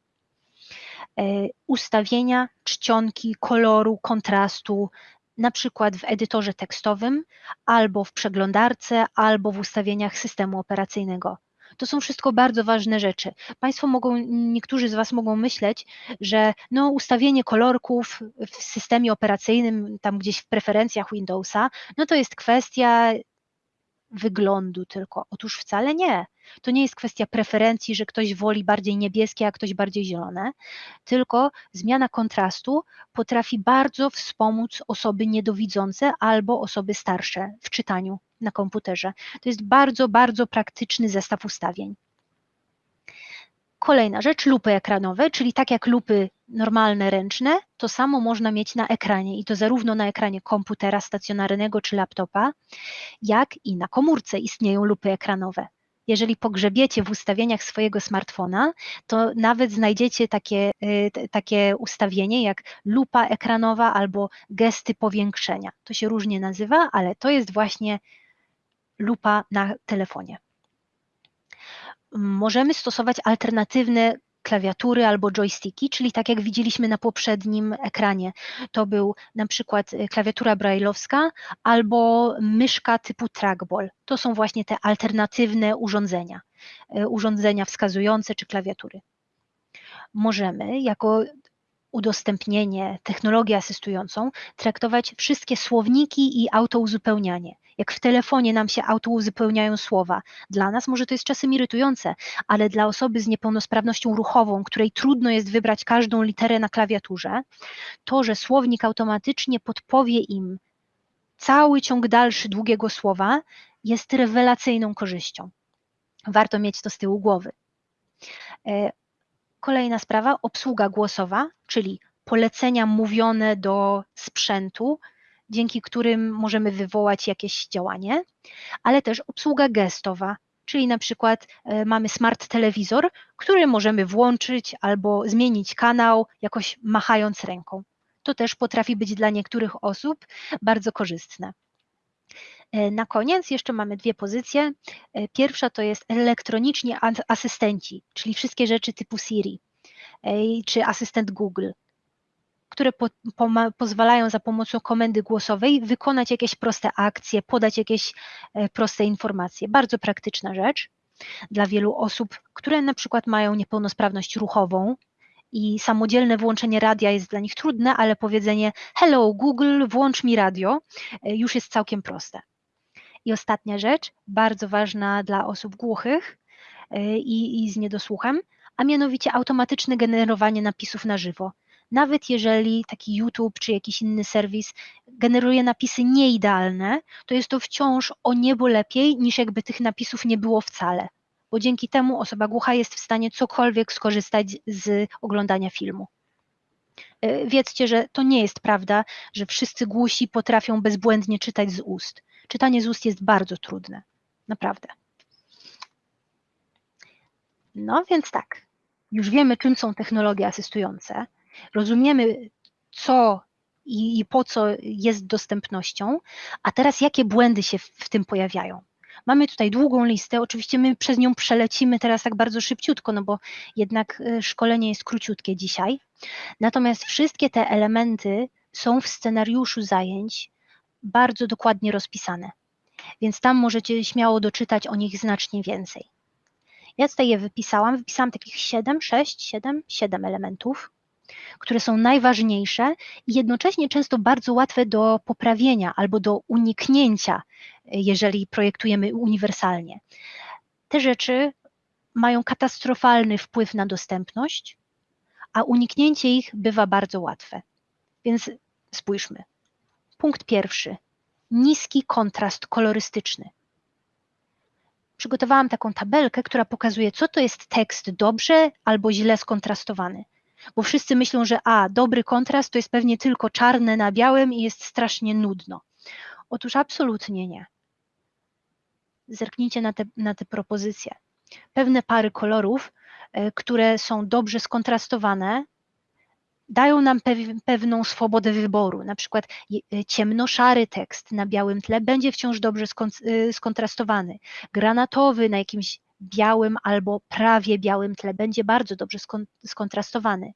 E, ustawienia, czcionki, koloru, kontrastu, na przykład w edytorze tekstowym, albo w przeglądarce, albo w ustawieniach systemu operacyjnego. To są wszystko bardzo ważne rzeczy. Państwo mogą, niektórzy z Was mogą myśleć, że no, ustawienie kolorków w systemie operacyjnym, tam gdzieś w preferencjach Windowsa, no to jest kwestia wyglądu tylko. Otóż wcale nie. To nie jest kwestia preferencji, że ktoś woli bardziej niebieskie, a ktoś bardziej zielone, tylko zmiana kontrastu potrafi bardzo wspomóc osoby niedowidzące albo osoby starsze w czytaniu na komputerze. To jest bardzo, bardzo praktyczny zestaw ustawień. Kolejna rzecz, lupy ekranowe, czyli tak jak lupy normalne, ręczne, to samo można mieć na ekranie i to zarówno na ekranie komputera stacjonarnego czy laptopa, jak i na komórce istnieją lupy ekranowe. Jeżeli pogrzebiecie w ustawieniach swojego smartfona, to nawet znajdziecie takie, y, takie ustawienie jak lupa ekranowa albo gesty powiększenia. To się różnie nazywa, ale to jest właśnie lupa na telefonie. Możemy stosować alternatywne klawiatury albo joysticki, czyli tak jak widzieliśmy na poprzednim ekranie. To był na przykład y, klawiatura brailleowska albo myszka typu trackball. To są właśnie te alternatywne urządzenia, y, urządzenia wskazujące czy klawiatury. Możemy jako udostępnienie, technologię asystującą traktować wszystkie słowniki i autouzupełnianie. Jak w telefonie nam się autouzupełniają słowa. Dla nas może to jest czasem irytujące, ale dla osoby z niepełnosprawnością ruchową, której trudno jest wybrać każdą literę na klawiaturze, to, że słownik automatycznie podpowie im cały ciąg dalszy długiego słowa, jest rewelacyjną korzyścią. Warto mieć to z tyłu głowy. Kolejna sprawa, obsługa głosowa, czyli polecenia mówione do sprzętu, dzięki którym możemy wywołać jakieś działanie, ale też obsługa gestowa, czyli na przykład e, mamy smart telewizor, który możemy włączyć albo zmienić kanał, jakoś machając ręką. To też potrafi być dla niektórych osób bardzo korzystne. E, na koniec jeszcze mamy dwie pozycje. E, pierwsza to jest elektroniczni asystenci, czyli wszystkie rzeczy typu Siri czy asystent Google które po, po, pozwalają za pomocą komendy głosowej wykonać jakieś proste akcje, podać jakieś e, proste informacje. Bardzo praktyczna rzecz. Dla wielu osób, które na przykład mają niepełnosprawność ruchową i samodzielne włączenie radia jest dla nich trudne, ale powiedzenie hello Google, włącz mi radio e, już jest całkiem proste. I ostatnia rzecz, bardzo ważna dla osób głuchych e, i, i z niedosłuchem, a mianowicie automatyczne generowanie napisów na żywo. Nawet jeżeli taki YouTube czy jakiś inny serwis generuje napisy nieidealne, to jest to wciąż o niebo lepiej niż jakby tych napisów nie było wcale, bo dzięki temu osoba głucha jest w stanie cokolwiek skorzystać z oglądania filmu. E, wiedzcie, że to nie jest prawda, że wszyscy głusi potrafią bezbłędnie czytać z ust. Czytanie z ust jest bardzo trudne, naprawdę. No więc tak, już wiemy, czym są technologie asystujące, rozumiemy, co i, i, po co jest dostępnością, a teraz jakie błędy się w, w, tym pojawiają. Mamy tutaj długą listę, oczywiście my przez nią przelecimy teraz tak bardzo szybciutko, no bo jednak e, szkolenie jest króciutkie dzisiaj. Natomiast wszystkie te elementy są w scenariuszu zajęć bardzo dokładnie rozpisane, więc tam możecie śmiało doczytać o nich znacznie więcej. Ja tutaj je wypisałam, wypisałam takich 7, 6, 7, 7 elementów, które są najważniejsze i jednocześnie często bardzo łatwe do poprawienia albo do uniknięcia, jeżeli projektujemy uniwersalnie. Te rzeczy mają katastrofalny wpływ na dostępność, a uniknięcie ich bywa bardzo łatwe. Więc spójrzmy. Punkt pierwszy. Niski kontrast kolorystyczny przygotowałam taką tabelkę, która pokazuje, co to jest tekst dobrze albo źle skontrastowany. Bo wszyscy myślą, że a, dobry kontrast to jest pewnie tylko czarne na białym i jest strasznie nudno. Otóż absolutnie nie. Zerknijcie na te, na te propozycje. Pewne pary kolorów, e, które są dobrze skontrastowane, dają nam pewną swobodę wyboru. Na przykład e, ciemnoszary tekst na białym tle będzie wciąż dobrze e, skontrastowany. Granatowy na jakimś białym albo prawie białym tle będzie bardzo dobrze skontrastowany.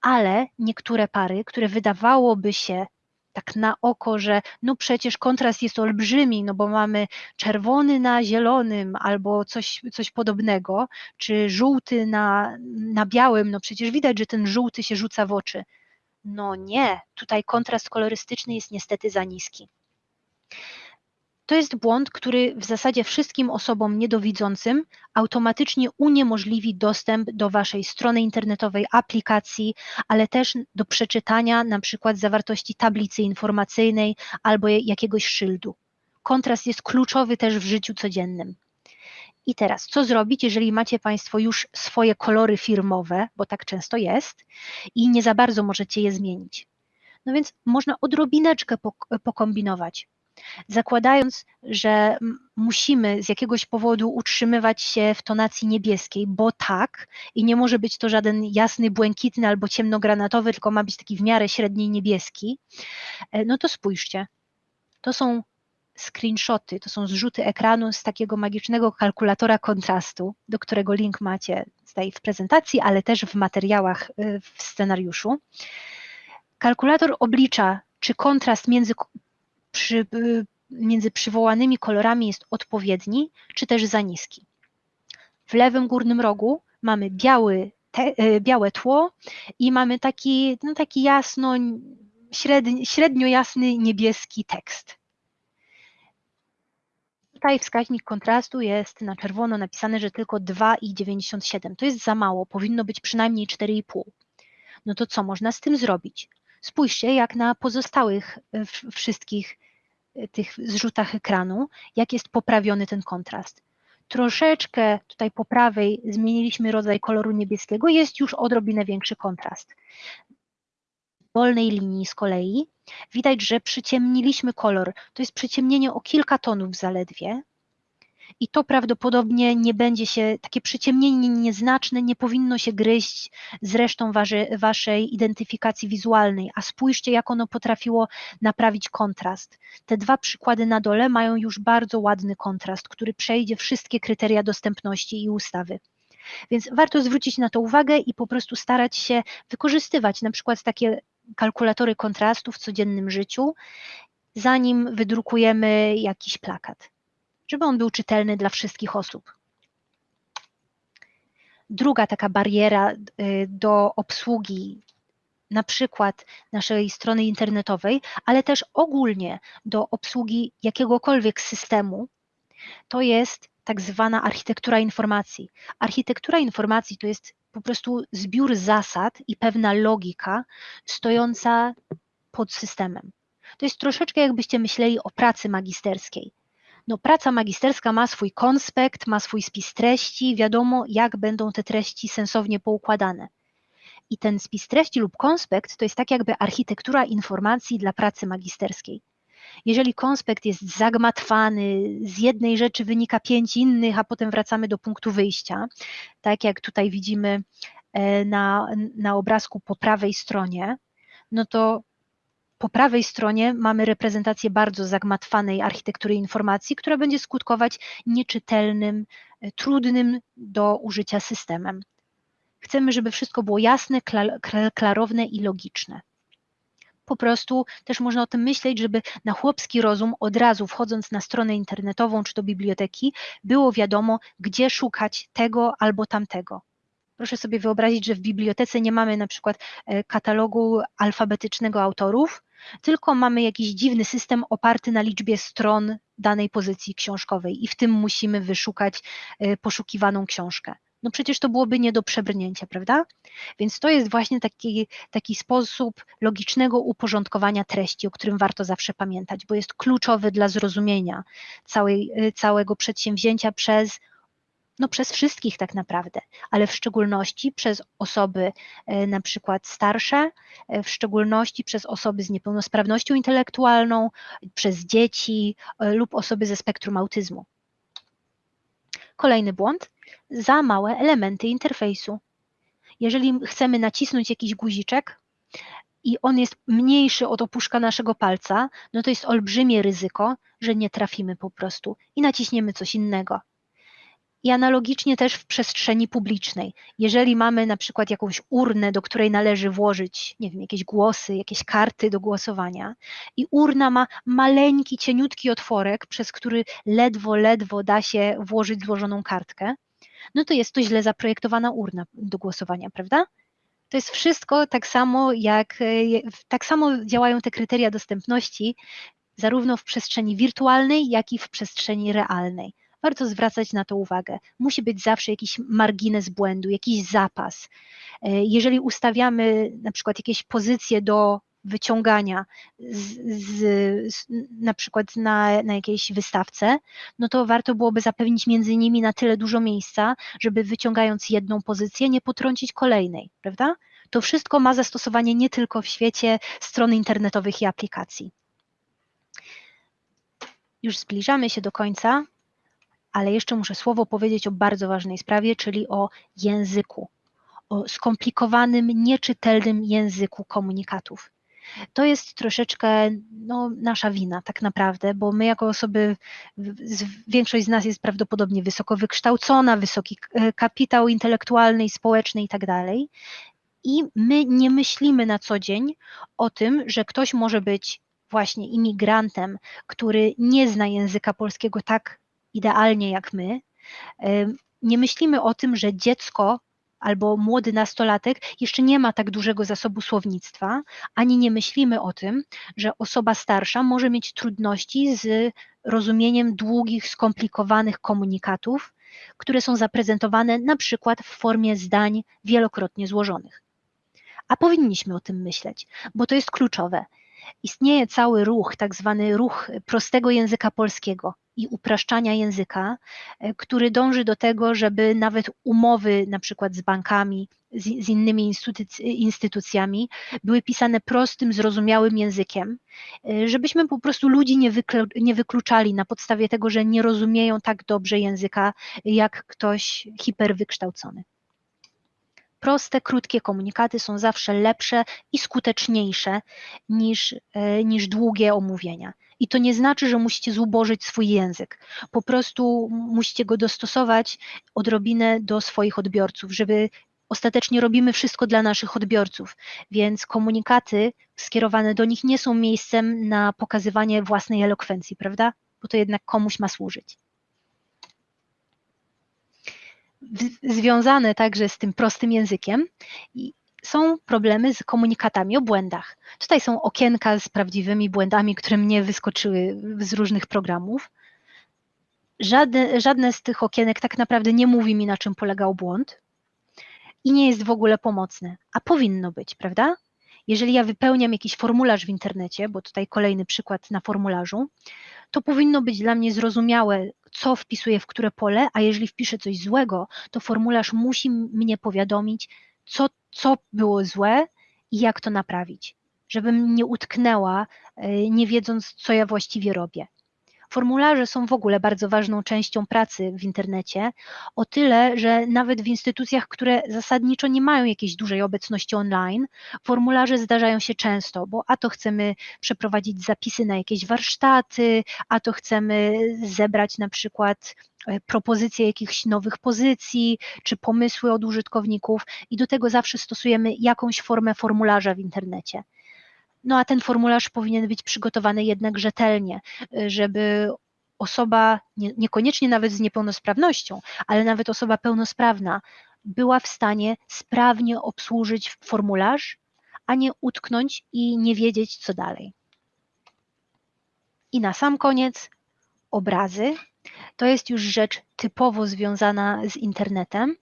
Ale niektóre pary, które wydawałoby się tak na oko, że no przecież kontrast jest olbrzymi, no bo mamy czerwony na zielonym albo coś, coś podobnego, czy żółty na, na białym, no przecież widać, że ten żółty się rzuca w oczy. No nie, tutaj kontrast kolorystyczny jest niestety za niski. To jest błąd, który w zasadzie wszystkim osobom niedowidzącym automatycznie uniemożliwi dostęp do Waszej strony internetowej, aplikacji, ale też do przeczytania na przykład zawartości tablicy informacyjnej albo jakiegoś szyldu. Kontrast jest kluczowy też w życiu codziennym. I teraz, co zrobić, jeżeli macie Państwo już swoje kolory firmowe, bo tak często jest, i nie za bardzo możecie je zmienić? No więc można odrobineczkę pokombinować zakładając, że musimy z jakiegoś powodu utrzymywać się w tonacji niebieskiej, bo tak, i nie może być to żaden jasny, błękitny albo ciemnogranatowy, tylko ma być taki w miarę średni niebieski, e, no to spójrzcie, to są screenshoty, to są zrzuty ekranu z takiego magicznego kalkulatora kontrastu, do którego link macie tutaj w prezentacji, ale też w materiałach e, w scenariuszu. Kalkulator oblicza, czy kontrast między przy, y, między przywołanymi kolorami jest odpowiedni, czy też za niski. W lewym górnym rogu mamy biały, te, y, białe tło i mamy taki, no taki jasno, średnio, średnio jasny niebieski tekst. Tutaj wskaźnik kontrastu jest na czerwono napisane, że tylko 2,97. To jest za mało, powinno być przynajmniej 4,5. No to co można z tym zrobić? Spójrzcie, jak na pozostałych y, wszystkich tych zrzutach ekranu, jak jest poprawiony ten kontrast. Troszeczkę tutaj po prawej zmieniliśmy rodzaj koloru niebieskiego, jest już odrobinę większy kontrast. W dolnej linii z kolei widać, że przyciemniliśmy kolor. To jest przyciemnienie o kilka tonów zaledwie, i to prawdopodobnie nie będzie się, takie przyciemnienie nieznaczne nie powinno się gryźć z resztą wasze, waszej identyfikacji wizualnej, a spójrzcie jak ono potrafiło naprawić kontrast. Te dwa przykłady na dole mają już bardzo ładny kontrast, który przejdzie wszystkie kryteria dostępności i ustawy. Więc warto zwrócić na to uwagę i po prostu starać się wykorzystywać na przykład takie kalkulatory kontrastu w codziennym życiu, zanim wydrukujemy jakiś plakat żeby on był czytelny dla wszystkich osób. druga taka bariera y, do obsługi na przykład naszej strony internetowej, ale też ogólnie do obsługi jakiegokolwiek systemu, to jest tak zwana architektura informacji. Architektura informacji to jest po prostu zbiór zasad i pewna logika stojąca pod systemem. To jest troszeczkę jakbyście myśleli o pracy magisterskiej. No, praca magisterska ma swój konspekt, ma swój spis treści, wiadomo, jak będą te treści sensownie poukładane. I ten spis treści lub konspekt to jest tak jakby architektura informacji dla pracy magisterskiej. Jeżeli konspekt jest zagmatwany, z jednej rzeczy wynika pięć innych, a potem wracamy do punktu wyjścia, tak jak tutaj widzimy e, na, na obrazku po prawej stronie, no to po prawej stronie mamy reprezentację bardzo zagmatwanej architektury informacji, która będzie skutkować nieczytelnym, e, trudnym do użycia systemem. Chcemy, żeby wszystko było jasne, klarowne i logiczne. Po prostu też można o tym myśleć, żeby na chłopski rozum od razu wchodząc na stronę internetową czy do biblioteki było wiadomo, gdzie szukać tego albo tamtego. Proszę sobie wyobrazić, że w bibliotece nie mamy na przykład e, katalogu alfabetycznego autorów, tylko mamy jakiś dziwny system oparty na liczbie stron danej pozycji książkowej i w tym musimy wyszukać e, poszukiwaną książkę no przecież to byłoby nie do przebrnięcia, prawda? Więc to jest właśnie taki, taki sposób logicznego uporządkowania treści, o którym warto zawsze pamiętać, bo jest kluczowy dla zrozumienia całej, całego przedsięwzięcia przez no przez wszystkich tak naprawdę, ale w szczególności przez osoby e, na przykład starsze, e, w szczególności przez osoby z niepełnosprawnością intelektualną, przez dzieci e, lub osoby ze spektrum autyzmu. Kolejny błąd, za małe elementy interfejsu. Jeżeli chcemy nacisnąć jakiś guziczek i on jest mniejszy od opuszka naszego palca, no to jest olbrzymie ryzyko, że nie trafimy po prostu i naciśniemy coś innego. I analogicznie też w przestrzeni publicznej. Jeżeli mamy na przykład jakąś urnę, do której należy włożyć, nie wiem, jakieś głosy, jakieś karty do głosowania, i urna ma maleńki, cieniutki otworek, przez który ledwo, ledwo da się włożyć złożoną kartkę, no to jest to źle zaprojektowana urna do głosowania, prawda? To jest wszystko tak samo, jak tak samo działają te kryteria dostępności, zarówno w przestrzeni wirtualnej, jak i w przestrzeni realnej. Warto zwracać na to uwagę. Musi być zawsze jakiś margines błędu, jakiś zapas. E, jeżeli ustawiamy na przykład jakieś pozycje do wyciągania z, z, z, na przykład na, na jakiejś wystawce, no to warto byłoby zapewnić między nimi na tyle dużo miejsca, żeby wyciągając jedną pozycję nie potrącić kolejnej, prawda? To wszystko ma zastosowanie nie tylko w świecie stron internetowych i aplikacji. Już zbliżamy się do końca, ale jeszcze muszę słowo powiedzieć o bardzo ważnej sprawie, czyli o języku, o skomplikowanym, nieczytelnym języku komunikatów to jest troszeczkę no, nasza wina tak naprawdę, bo my jako osoby, większość z nas jest prawdopodobnie wysoko wykształcona, wysoki e, kapitał intelektualny i społeczny i tak dalej. I my nie myślimy na co dzień o tym, że ktoś może być właśnie imigrantem, który nie zna języka polskiego tak idealnie jak my. Nie myślimy o tym, że dziecko albo młody nastolatek jeszcze nie ma tak dużego zasobu słownictwa, ani nie myślimy o tym, że osoba starsza może mieć trudności z rozumieniem długich, skomplikowanych komunikatów, które są zaprezentowane na przykład w formie zdań wielokrotnie złożonych. A powinniśmy o tym myśleć, bo to jest kluczowe. Istnieje cały ruch, tak zwany ruch prostego języka polskiego, i upraszczania języka, e, który dąży do tego, żeby nawet umowy na przykład z bankami, z, z innymi instytucjami były pisane prostym, zrozumiałym językiem, e, żebyśmy po prostu ludzi nie, nie wykluczali na podstawie tego, że nie rozumieją tak dobrze języka jak ktoś hiperwykształcony. Proste, krótkie komunikaty są zawsze lepsze i skuteczniejsze niż, e, niż długie omówienia. I to nie znaczy, że musicie zubożyć swój język. Po prostu musicie go dostosować odrobinę do swoich odbiorców, żeby ostatecznie robimy wszystko dla naszych odbiorców, więc komunikaty skierowane do nich nie są miejscem na pokazywanie własnej elokwencji, prawda? Bo to jednak komuś ma służyć. związane także z tym prostym językiem są problemy z komunikatami o błędach. Tutaj są okienka z prawdziwymi błędami, które mnie wyskoczyły z różnych programów. Żadne, żadne z tych okienek tak naprawdę nie mówi mi, na czym polegał błąd i nie jest w ogóle pomocne, a powinno być, prawda? Jeżeli ja wypełniam jakiś formularz w internecie, bo tutaj kolejny przykład na formularzu, to powinno być dla mnie zrozumiałe, co wpisuję w które pole, a jeżeli wpiszę coś złego, to formularz musi mnie powiadomić, co, co było złe i jak to naprawić, żebym nie utknęła, e, nie wiedząc, co ja właściwie robię. Formularze są w ogóle bardzo ważną częścią pracy w internecie, o tyle, że nawet w instytucjach, które zasadniczo nie mają jakiejś dużej obecności online, formularze zdarzają się często, bo a to chcemy przeprowadzić zapisy na jakieś warsztaty, a to chcemy zebrać na przykład e, propozycje jakichś nowych pozycji, czy pomysły od użytkowników i do tego zawsze stosujemy jakąś formę formularza w internecie. No a ten formularz powinien być przygotowany jednak rzetelnie, y, żeby osoba, nie, niekoniecznie nawet z niepełnosprawnością, ale nawet osoba pełnosprawna była w stanie sprawnie obsłużyć formularz, a nie utknąć i nie wiedzieć, co dalej. I na sam koniec obrazy. To jest już rzecz typowo związana z internetem,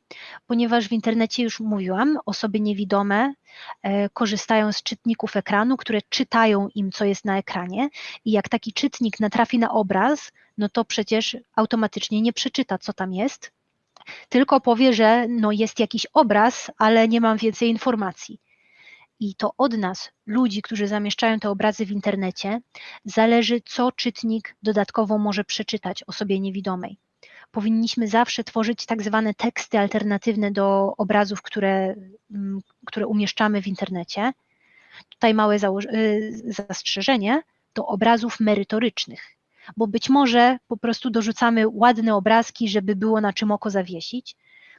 ponieważ w internecie już mówiłam, osoby niewidome e, korzystają z czytników ekranu, które czytają im, co jest na ekranie, i jak taki czytnik natrafi na obraz, no to przecież automatycznie nie przeczyta, co tam jest, tylko powie, że no jest jakiś obraz, ale nie mam więcej informacji. I to od nas, ludzi, którzy zamieszczają te obrazy w internecie, zależy, co czytnik dodatkowo może przeczytać osobie niewidomej. Powinniśmy zawsze tworzyć tak zwane teksty alternatywne do obrazów, które, mm, które umieszczamy w internecie. Tutaj małe y, zastrzeżenie do obrazów merytorycznych, bo być może po prostu dorzucamy ładne obrazki, żeby było na czym oko zawiesić,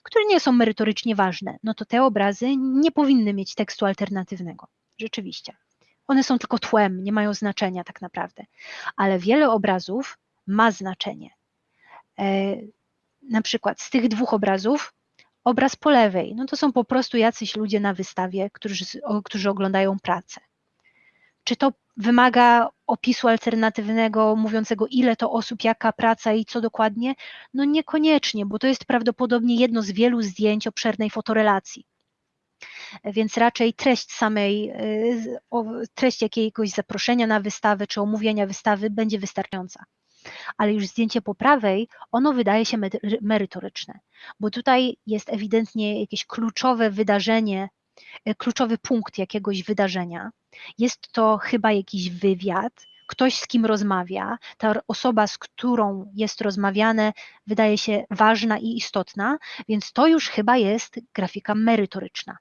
które nie są merytorycznie ważne, no to te obrazy nie powinny mieć tekstu alternatywnego. Rzeczywiście. One są tylko tłem, nie mają znaczenia tak naprawdę. Ale wiele obrazów ma znaczenie. E, na przykład z tych dwóch obrazów, obraz po lewej, no to są po prostu jacyś ludzie na wystawie, którzy, którzy oglądają pracę. Czy to wymaga opisu alternatywnego mówiącego, ile to osób, jaka praca i co dokładnie? No niekoniecznie, bo to jest prawdopodobnie jedno z wielu zdjęć obszernej fotorelacji. Więc raczej treść samej, y, treść jakiegoś zaproszenia na wystawę czy omówienia wystawy będzie wystarczająca. Ale już zdjęcie po prawej, ono wydaje się merytoryczne, bo tutaj jest ewidentnie jakieś kluczowe wydarzenie, kluczowy punkt jakiegoś wydarzenia, jest to chyba jakiś wywiad, ktoś z kim rozmawia, ta osoba, z którą jest rozmawiane, wydaje się ważna i istotna, więc to już chyba jest grafika merytoryczna.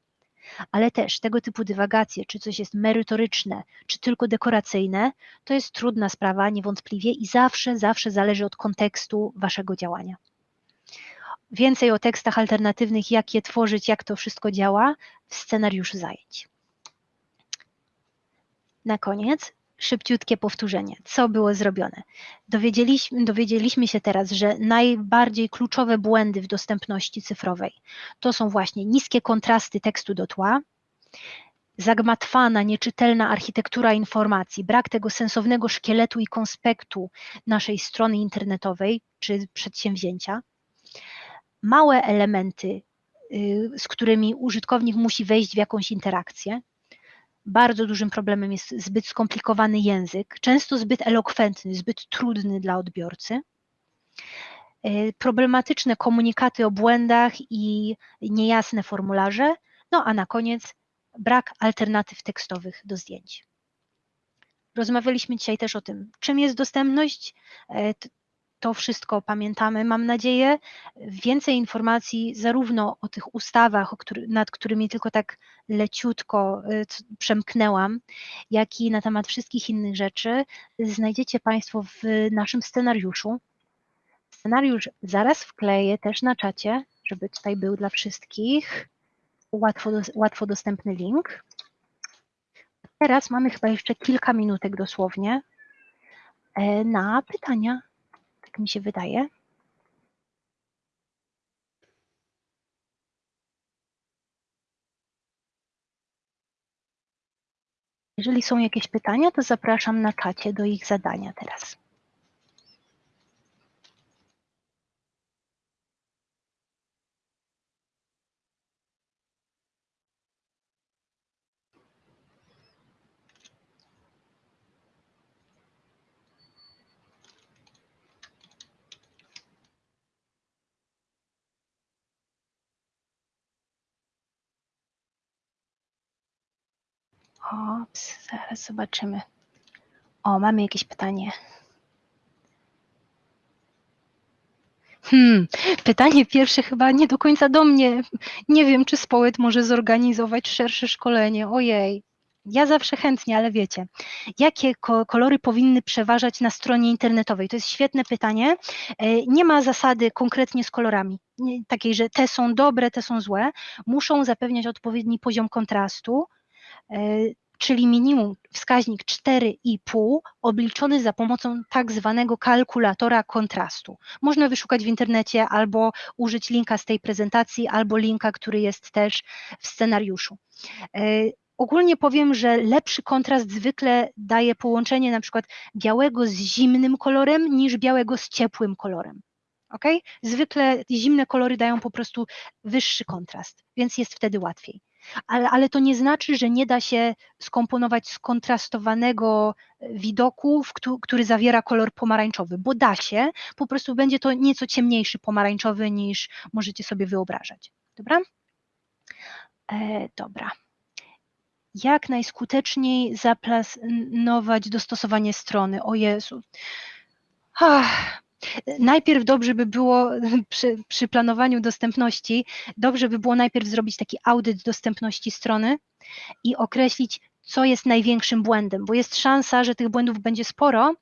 Ale też tego typu dywagacje, czy coś jest merytoryczne, czy tylko dekoracyjne, to jest trudna sprawa niewątpliwie i zawsze, zawsze zależy od kontekstu waszego działania. Więcej o tekstach alternatywnych, jak je tworzyć, jak to wszystko działa w scenariuszu zajęć. Na koniec szybciutkie powtórzenie. Co było zrobione? Dowiedzieliśmy, dowiedzieliśmy się teraz, że najbardziej kluczowe błędy w dostępności cyfrowej to są właśnie niskie kontrasty tekstu do tła, zagmatwana, nieczytelna architektura informacji, brak tego sensownego szkieletu i konspektu naszej strony internetowej czy przedsięwzięcia, małe elementy, y, z którymi użytkownik musi wejść w jakąś interakcję, bardzo dużym problemem jest zbyt skomplikowany język, często zbyt elokwentny, zbyt trudny dla odbiorcy. E, problematyczne komunikaty o błędach i niejasne formularze. No a na koniec brak alternatyw tekstowych do zdjęć. Rozmawialiśmy dzisiaj też o tym, czym jest dostępność. To wszystko pamiętamy, mam nadzieję. Więcej informacji zarówno o tych ustawach, nad którymi tylko tak leciutko y, przemknęłam, jak i na temat wszystkich innych rzeczy znajdziecie Państwo w naszym scenariuszu. Scenariusz zaraz wkleję też na czacie, żeby tutaj był dla wszystkich łatwo, łatwo dostępny link. Teraz mamy chyba jeszcze kilka minutek dosłownie e, na pytania tak mi się wydaje. Jeżeli są jakieś pytania, to zapraszam na czacie do ich zadania teraz. Ops, zaraz zobaczymy. O, mamy jakieś pytanie. Hmm, pytanie pierwsze chyba nie do końca do mnie. Nie wiem, czy Społet może zorganizować szersze szkolenie. Ojej, ja zawsze chętnie, ale wiecie, jakie ko kolory powinny przeważać na stronie internetowej? To jest świetne pytanie. E, nie ma zasady konkretnie z kolorami, takiej, że te są dobre, te są złe. Muszą zapewniać odpowiedni poziom kontrastu, czyli minimum wskaźnik 4,5 obliczony za pomocą tak zwanego kalkulatora kontrastu. Można wyszukać w internecie albo użyć linka z tej prezentacji, albo linka, który jest też w scenariuszu. E, ogólnie powiem, że lepszy kontrast zwykle daje połączenie na przykład białego z zimnym kolorem niż białego z ciepłym kolorem. Ok? Zwykle zimne kolory dają po prostu wyższy kontrast, więc jest wtedy łatwiej ale, ale to nie znaczy, że nie da się skomponować skontrastowanego e, widoku, który zawiera kolor pomarańczowy, bo da się, po prostu będzie to nieco ciemniejszy pomarańczowy niż możecie sobie wyobrażać. Dobra? E, dobra. Jak najskuteczniej zaplanować dostosowanie strony? O Jezu. Ach, Najpierw dobrze by było przy, przy, planowaniu dostępności, dobrze by było najpierw zrobić taki audyt dostępności strony i określić, co jest największym błędem, bo jest szansa, że tych błędów będzie sporo,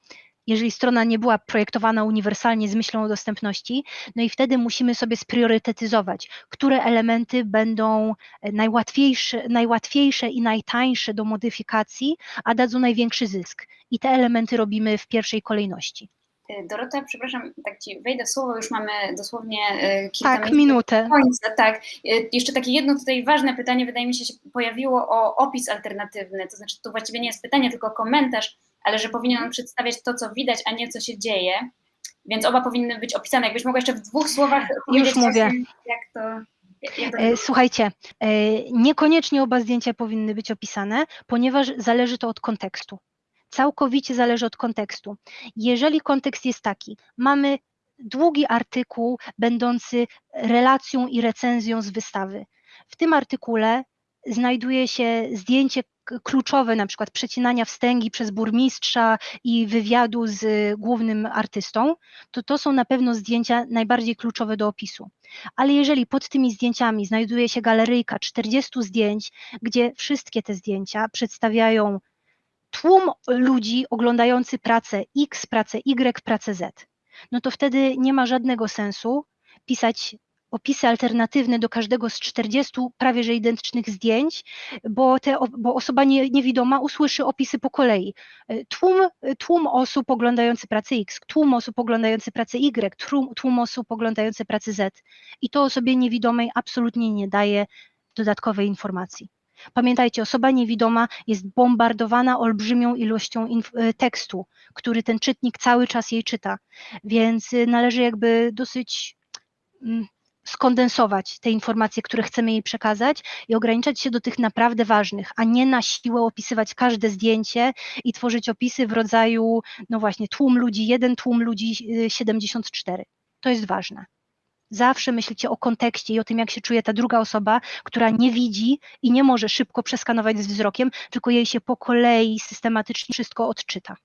jeżeli strona nie była projektowana uniwersalnie z myślą o dostępności, no i wtedy musimy sobie spriorytetyzować, które elementy będą najłatwiejsze, najłatwiejsze i najtańsze do modyfikacji, a dadzą największy zysk. I te elementy robimy w pierwszej kolejności. Y, Dorota, przepraszam, tak Ci wejdę słowo, już mamy dosłownie y, kilka tak, minutę. końca. Tak, y, jeszcze takie jedno tutaj ważne pytanie, wydaje mi się, się pojawiło o opis alternatywny, to znaczy to właściwie nie jest pytanie, tylko komentarz, ale że powinien on przedstawiać to, co widać, a nie co się dzieje, więc oba powinny być opisane. Jakbyś mogła jeszcze w dwóch słowach powiedzieć, już mówię. jak to... E, słuchajcie, e, niekoniecznie oba zdjęcia powinny być opisane, ponieważ zależy to od kontekstu całkowicie zależy od kontekstu. Jeżeli kontekst jest taki, mamy długi artykuł będący relacją i recenzją z wystawy. W tym artykule znajduje się zdjęcie kluczowe, na przykład przecinania wstęgi przez burmistrza i wywiadu z głównym artystą, to to są na pewno zdjęcia najbardziej kluczowe do opisu. Ale jeżeli pod tymi zdjęciami znajduje się galeryjka 40 zdjęć, gdzie wszystkie te zdjęcia przedstawiają tłum ludzi oglądający pracę X, pracę Y, pracę Z, no to wtedy nie ma żadnego sensu pisać opisy alternatywne do każdego z 40 prawie że identycznych zdjęć, bo, te, bo osoba nie, niewidoma usłyszy opisy po kolei. Tłum, tłum osób oglądający pracę X, tłum osób oglądający pracę Y, tłum, tłum osób oglądający pracę Z i to osobie niewidomej absolutnie nie daje dodatkowej informacji. Pamiętajcie, osoba niewidoma jest bombardowana olbrzymią ilością e, tekstu, który ten czytnik cały czas jej czyta, więc y, należy jakby dosyć mm, skondensować te informacje, które chcemy jej przekazać i ograniczać się do tych naprawdę ważnych, a nie na siłę opisywać każde zdjęcie i tworzyć opisy w rodzaju, no właśnie, tłum ludzi 1, tłum ludzi 74. Y, to jest ważne. Zawsze myślcie o kontekście i o tym, jak się czuje ta druga osoba, która nie widzi i nie może szybko przeskanować z wzrokiem, tylko jej się po kolei systematycznie wszystko odczyta.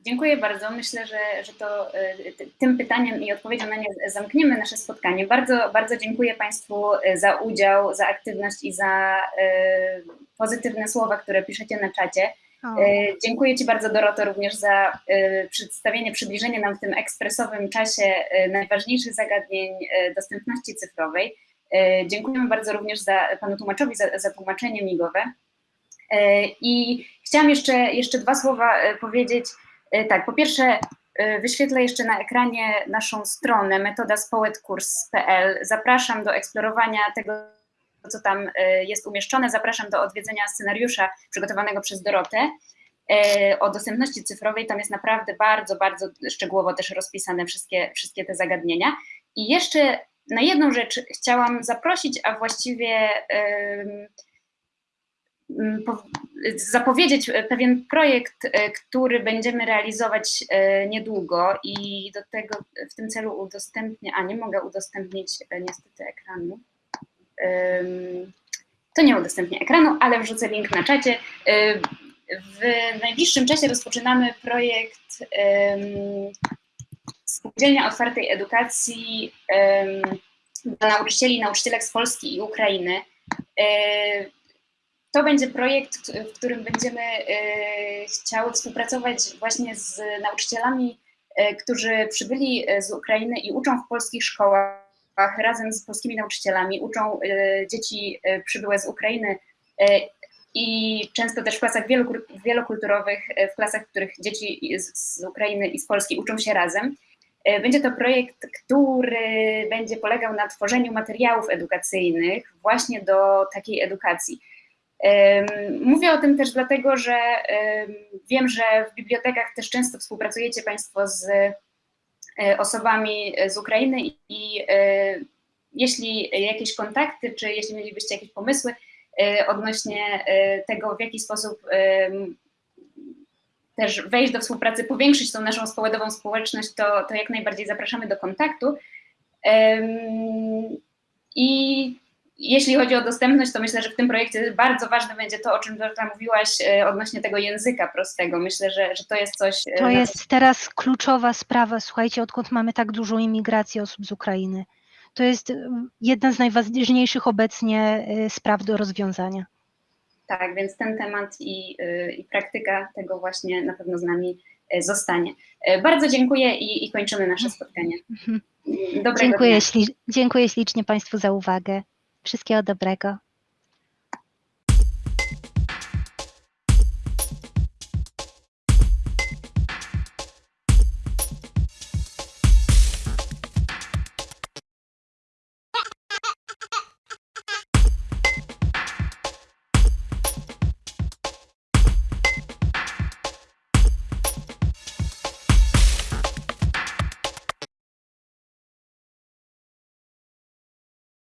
Dziękuję bardzo. Myślę, że, że to e, tym pytaniem i odpowiedzią na nie zamkniemy nasze spotkanie. Bardzo, bardzo dziękuję Państwu e, za udział, za aktywność i za e, pozytywne słowa, które piszecie na czacie. E, dziękuję Ci bardzo, Doroto, również za e, przedstawienie, przybliżenie nam w tym ekspresowym czasie e, najważniejszych zagadnień dostępności cyfrowej. Dziękujemy bardzo również za Panu tłumaczowi za, za tłumaczenie migowe. I chciałam jeszcze, jeszcze dwa słowa powiedzieć. Tak, po pierwsze, wyświetlę jeszcze na ekranie naszą stronę metodaspołetkurs.pl. Zapraszam do eksplorowania tego co tam e, jest umieszczone. Zapraszam do odwiedzenia scenariusza przygotowanego przez Dorotę e, o dostępności cyfrowej. Tam jest naprawdę bardzo, bardzo szczegółowo też rozpisane wszystkie, wszystkie te zagadnienia. I jeszcze na jedną rzecz chciałam zaprosić, a właściwie zapowiedzieć pewien projekt, który będziemy realizować niedługo i do tego w tym celu udostępnię, a nie mogę udostępnić niestety ekranu. To nie udostępnię ekranu, ale wrzucę link na czacie. W najbliższym czasie rozpoczynamy projekt Spółdzielnia Otwartej Edukacji dla nauczycieli i nauczycielek z Polski i Ukrainy. To będzie projekt, w którym będziemy chciały współpracować właśnie z nauczycielami, którzy przybyli z Ukrainy i uczą w polskich szkołach razem z polskimi nauczycielami, uczą dzieci przybyłe z Ukrainy i często też w klasach wielokulturowych, w klasach, w których dzieci z Ukrainy i z Polski uczą się razem. Będzie to projekt, który będzie polegał na tworzeniu materiałów edukacyjnych właśnie do takiej edukacji. Mówię o tym też dlatego, że wiem, że w bibliotekach też często współpracujecie Państwo z osobami z Ukrainy i jeśli jakieś kontakty, czy jeśli mielibyście jakieś pomysły odnośnie tego, w jaki sposób też wejść do współpracy, powiększyć tą naszą społeczną społeczność, to, to jak najbardziej zapraszamy do kontaktu. I jeśli chodzi o dostępność, to myślę, że w tym projekcie bardzo ważne będzie to, o czym Dorota mówiłaś e, odnośnie tego języka prostego. Myślę, że, że to jest coś... E, to jest teraz kluczowa sprawa, słuchajcie, odkąd mamy tak dużą imigrację osób z Ukrainy. To jest jedna z najważniejszych obecnie e, spraw do rozwiązania. Tak, więc ten temat i, i praktyka tego właśnie na pewno z nami zostanie. Bardzo dziękuję i, i kończymy nasze spotkanie. Mhm. Dobrego dziękuję, śli dziękuję ślicznie Państwu za uwagę. Wszystkiego dobrego.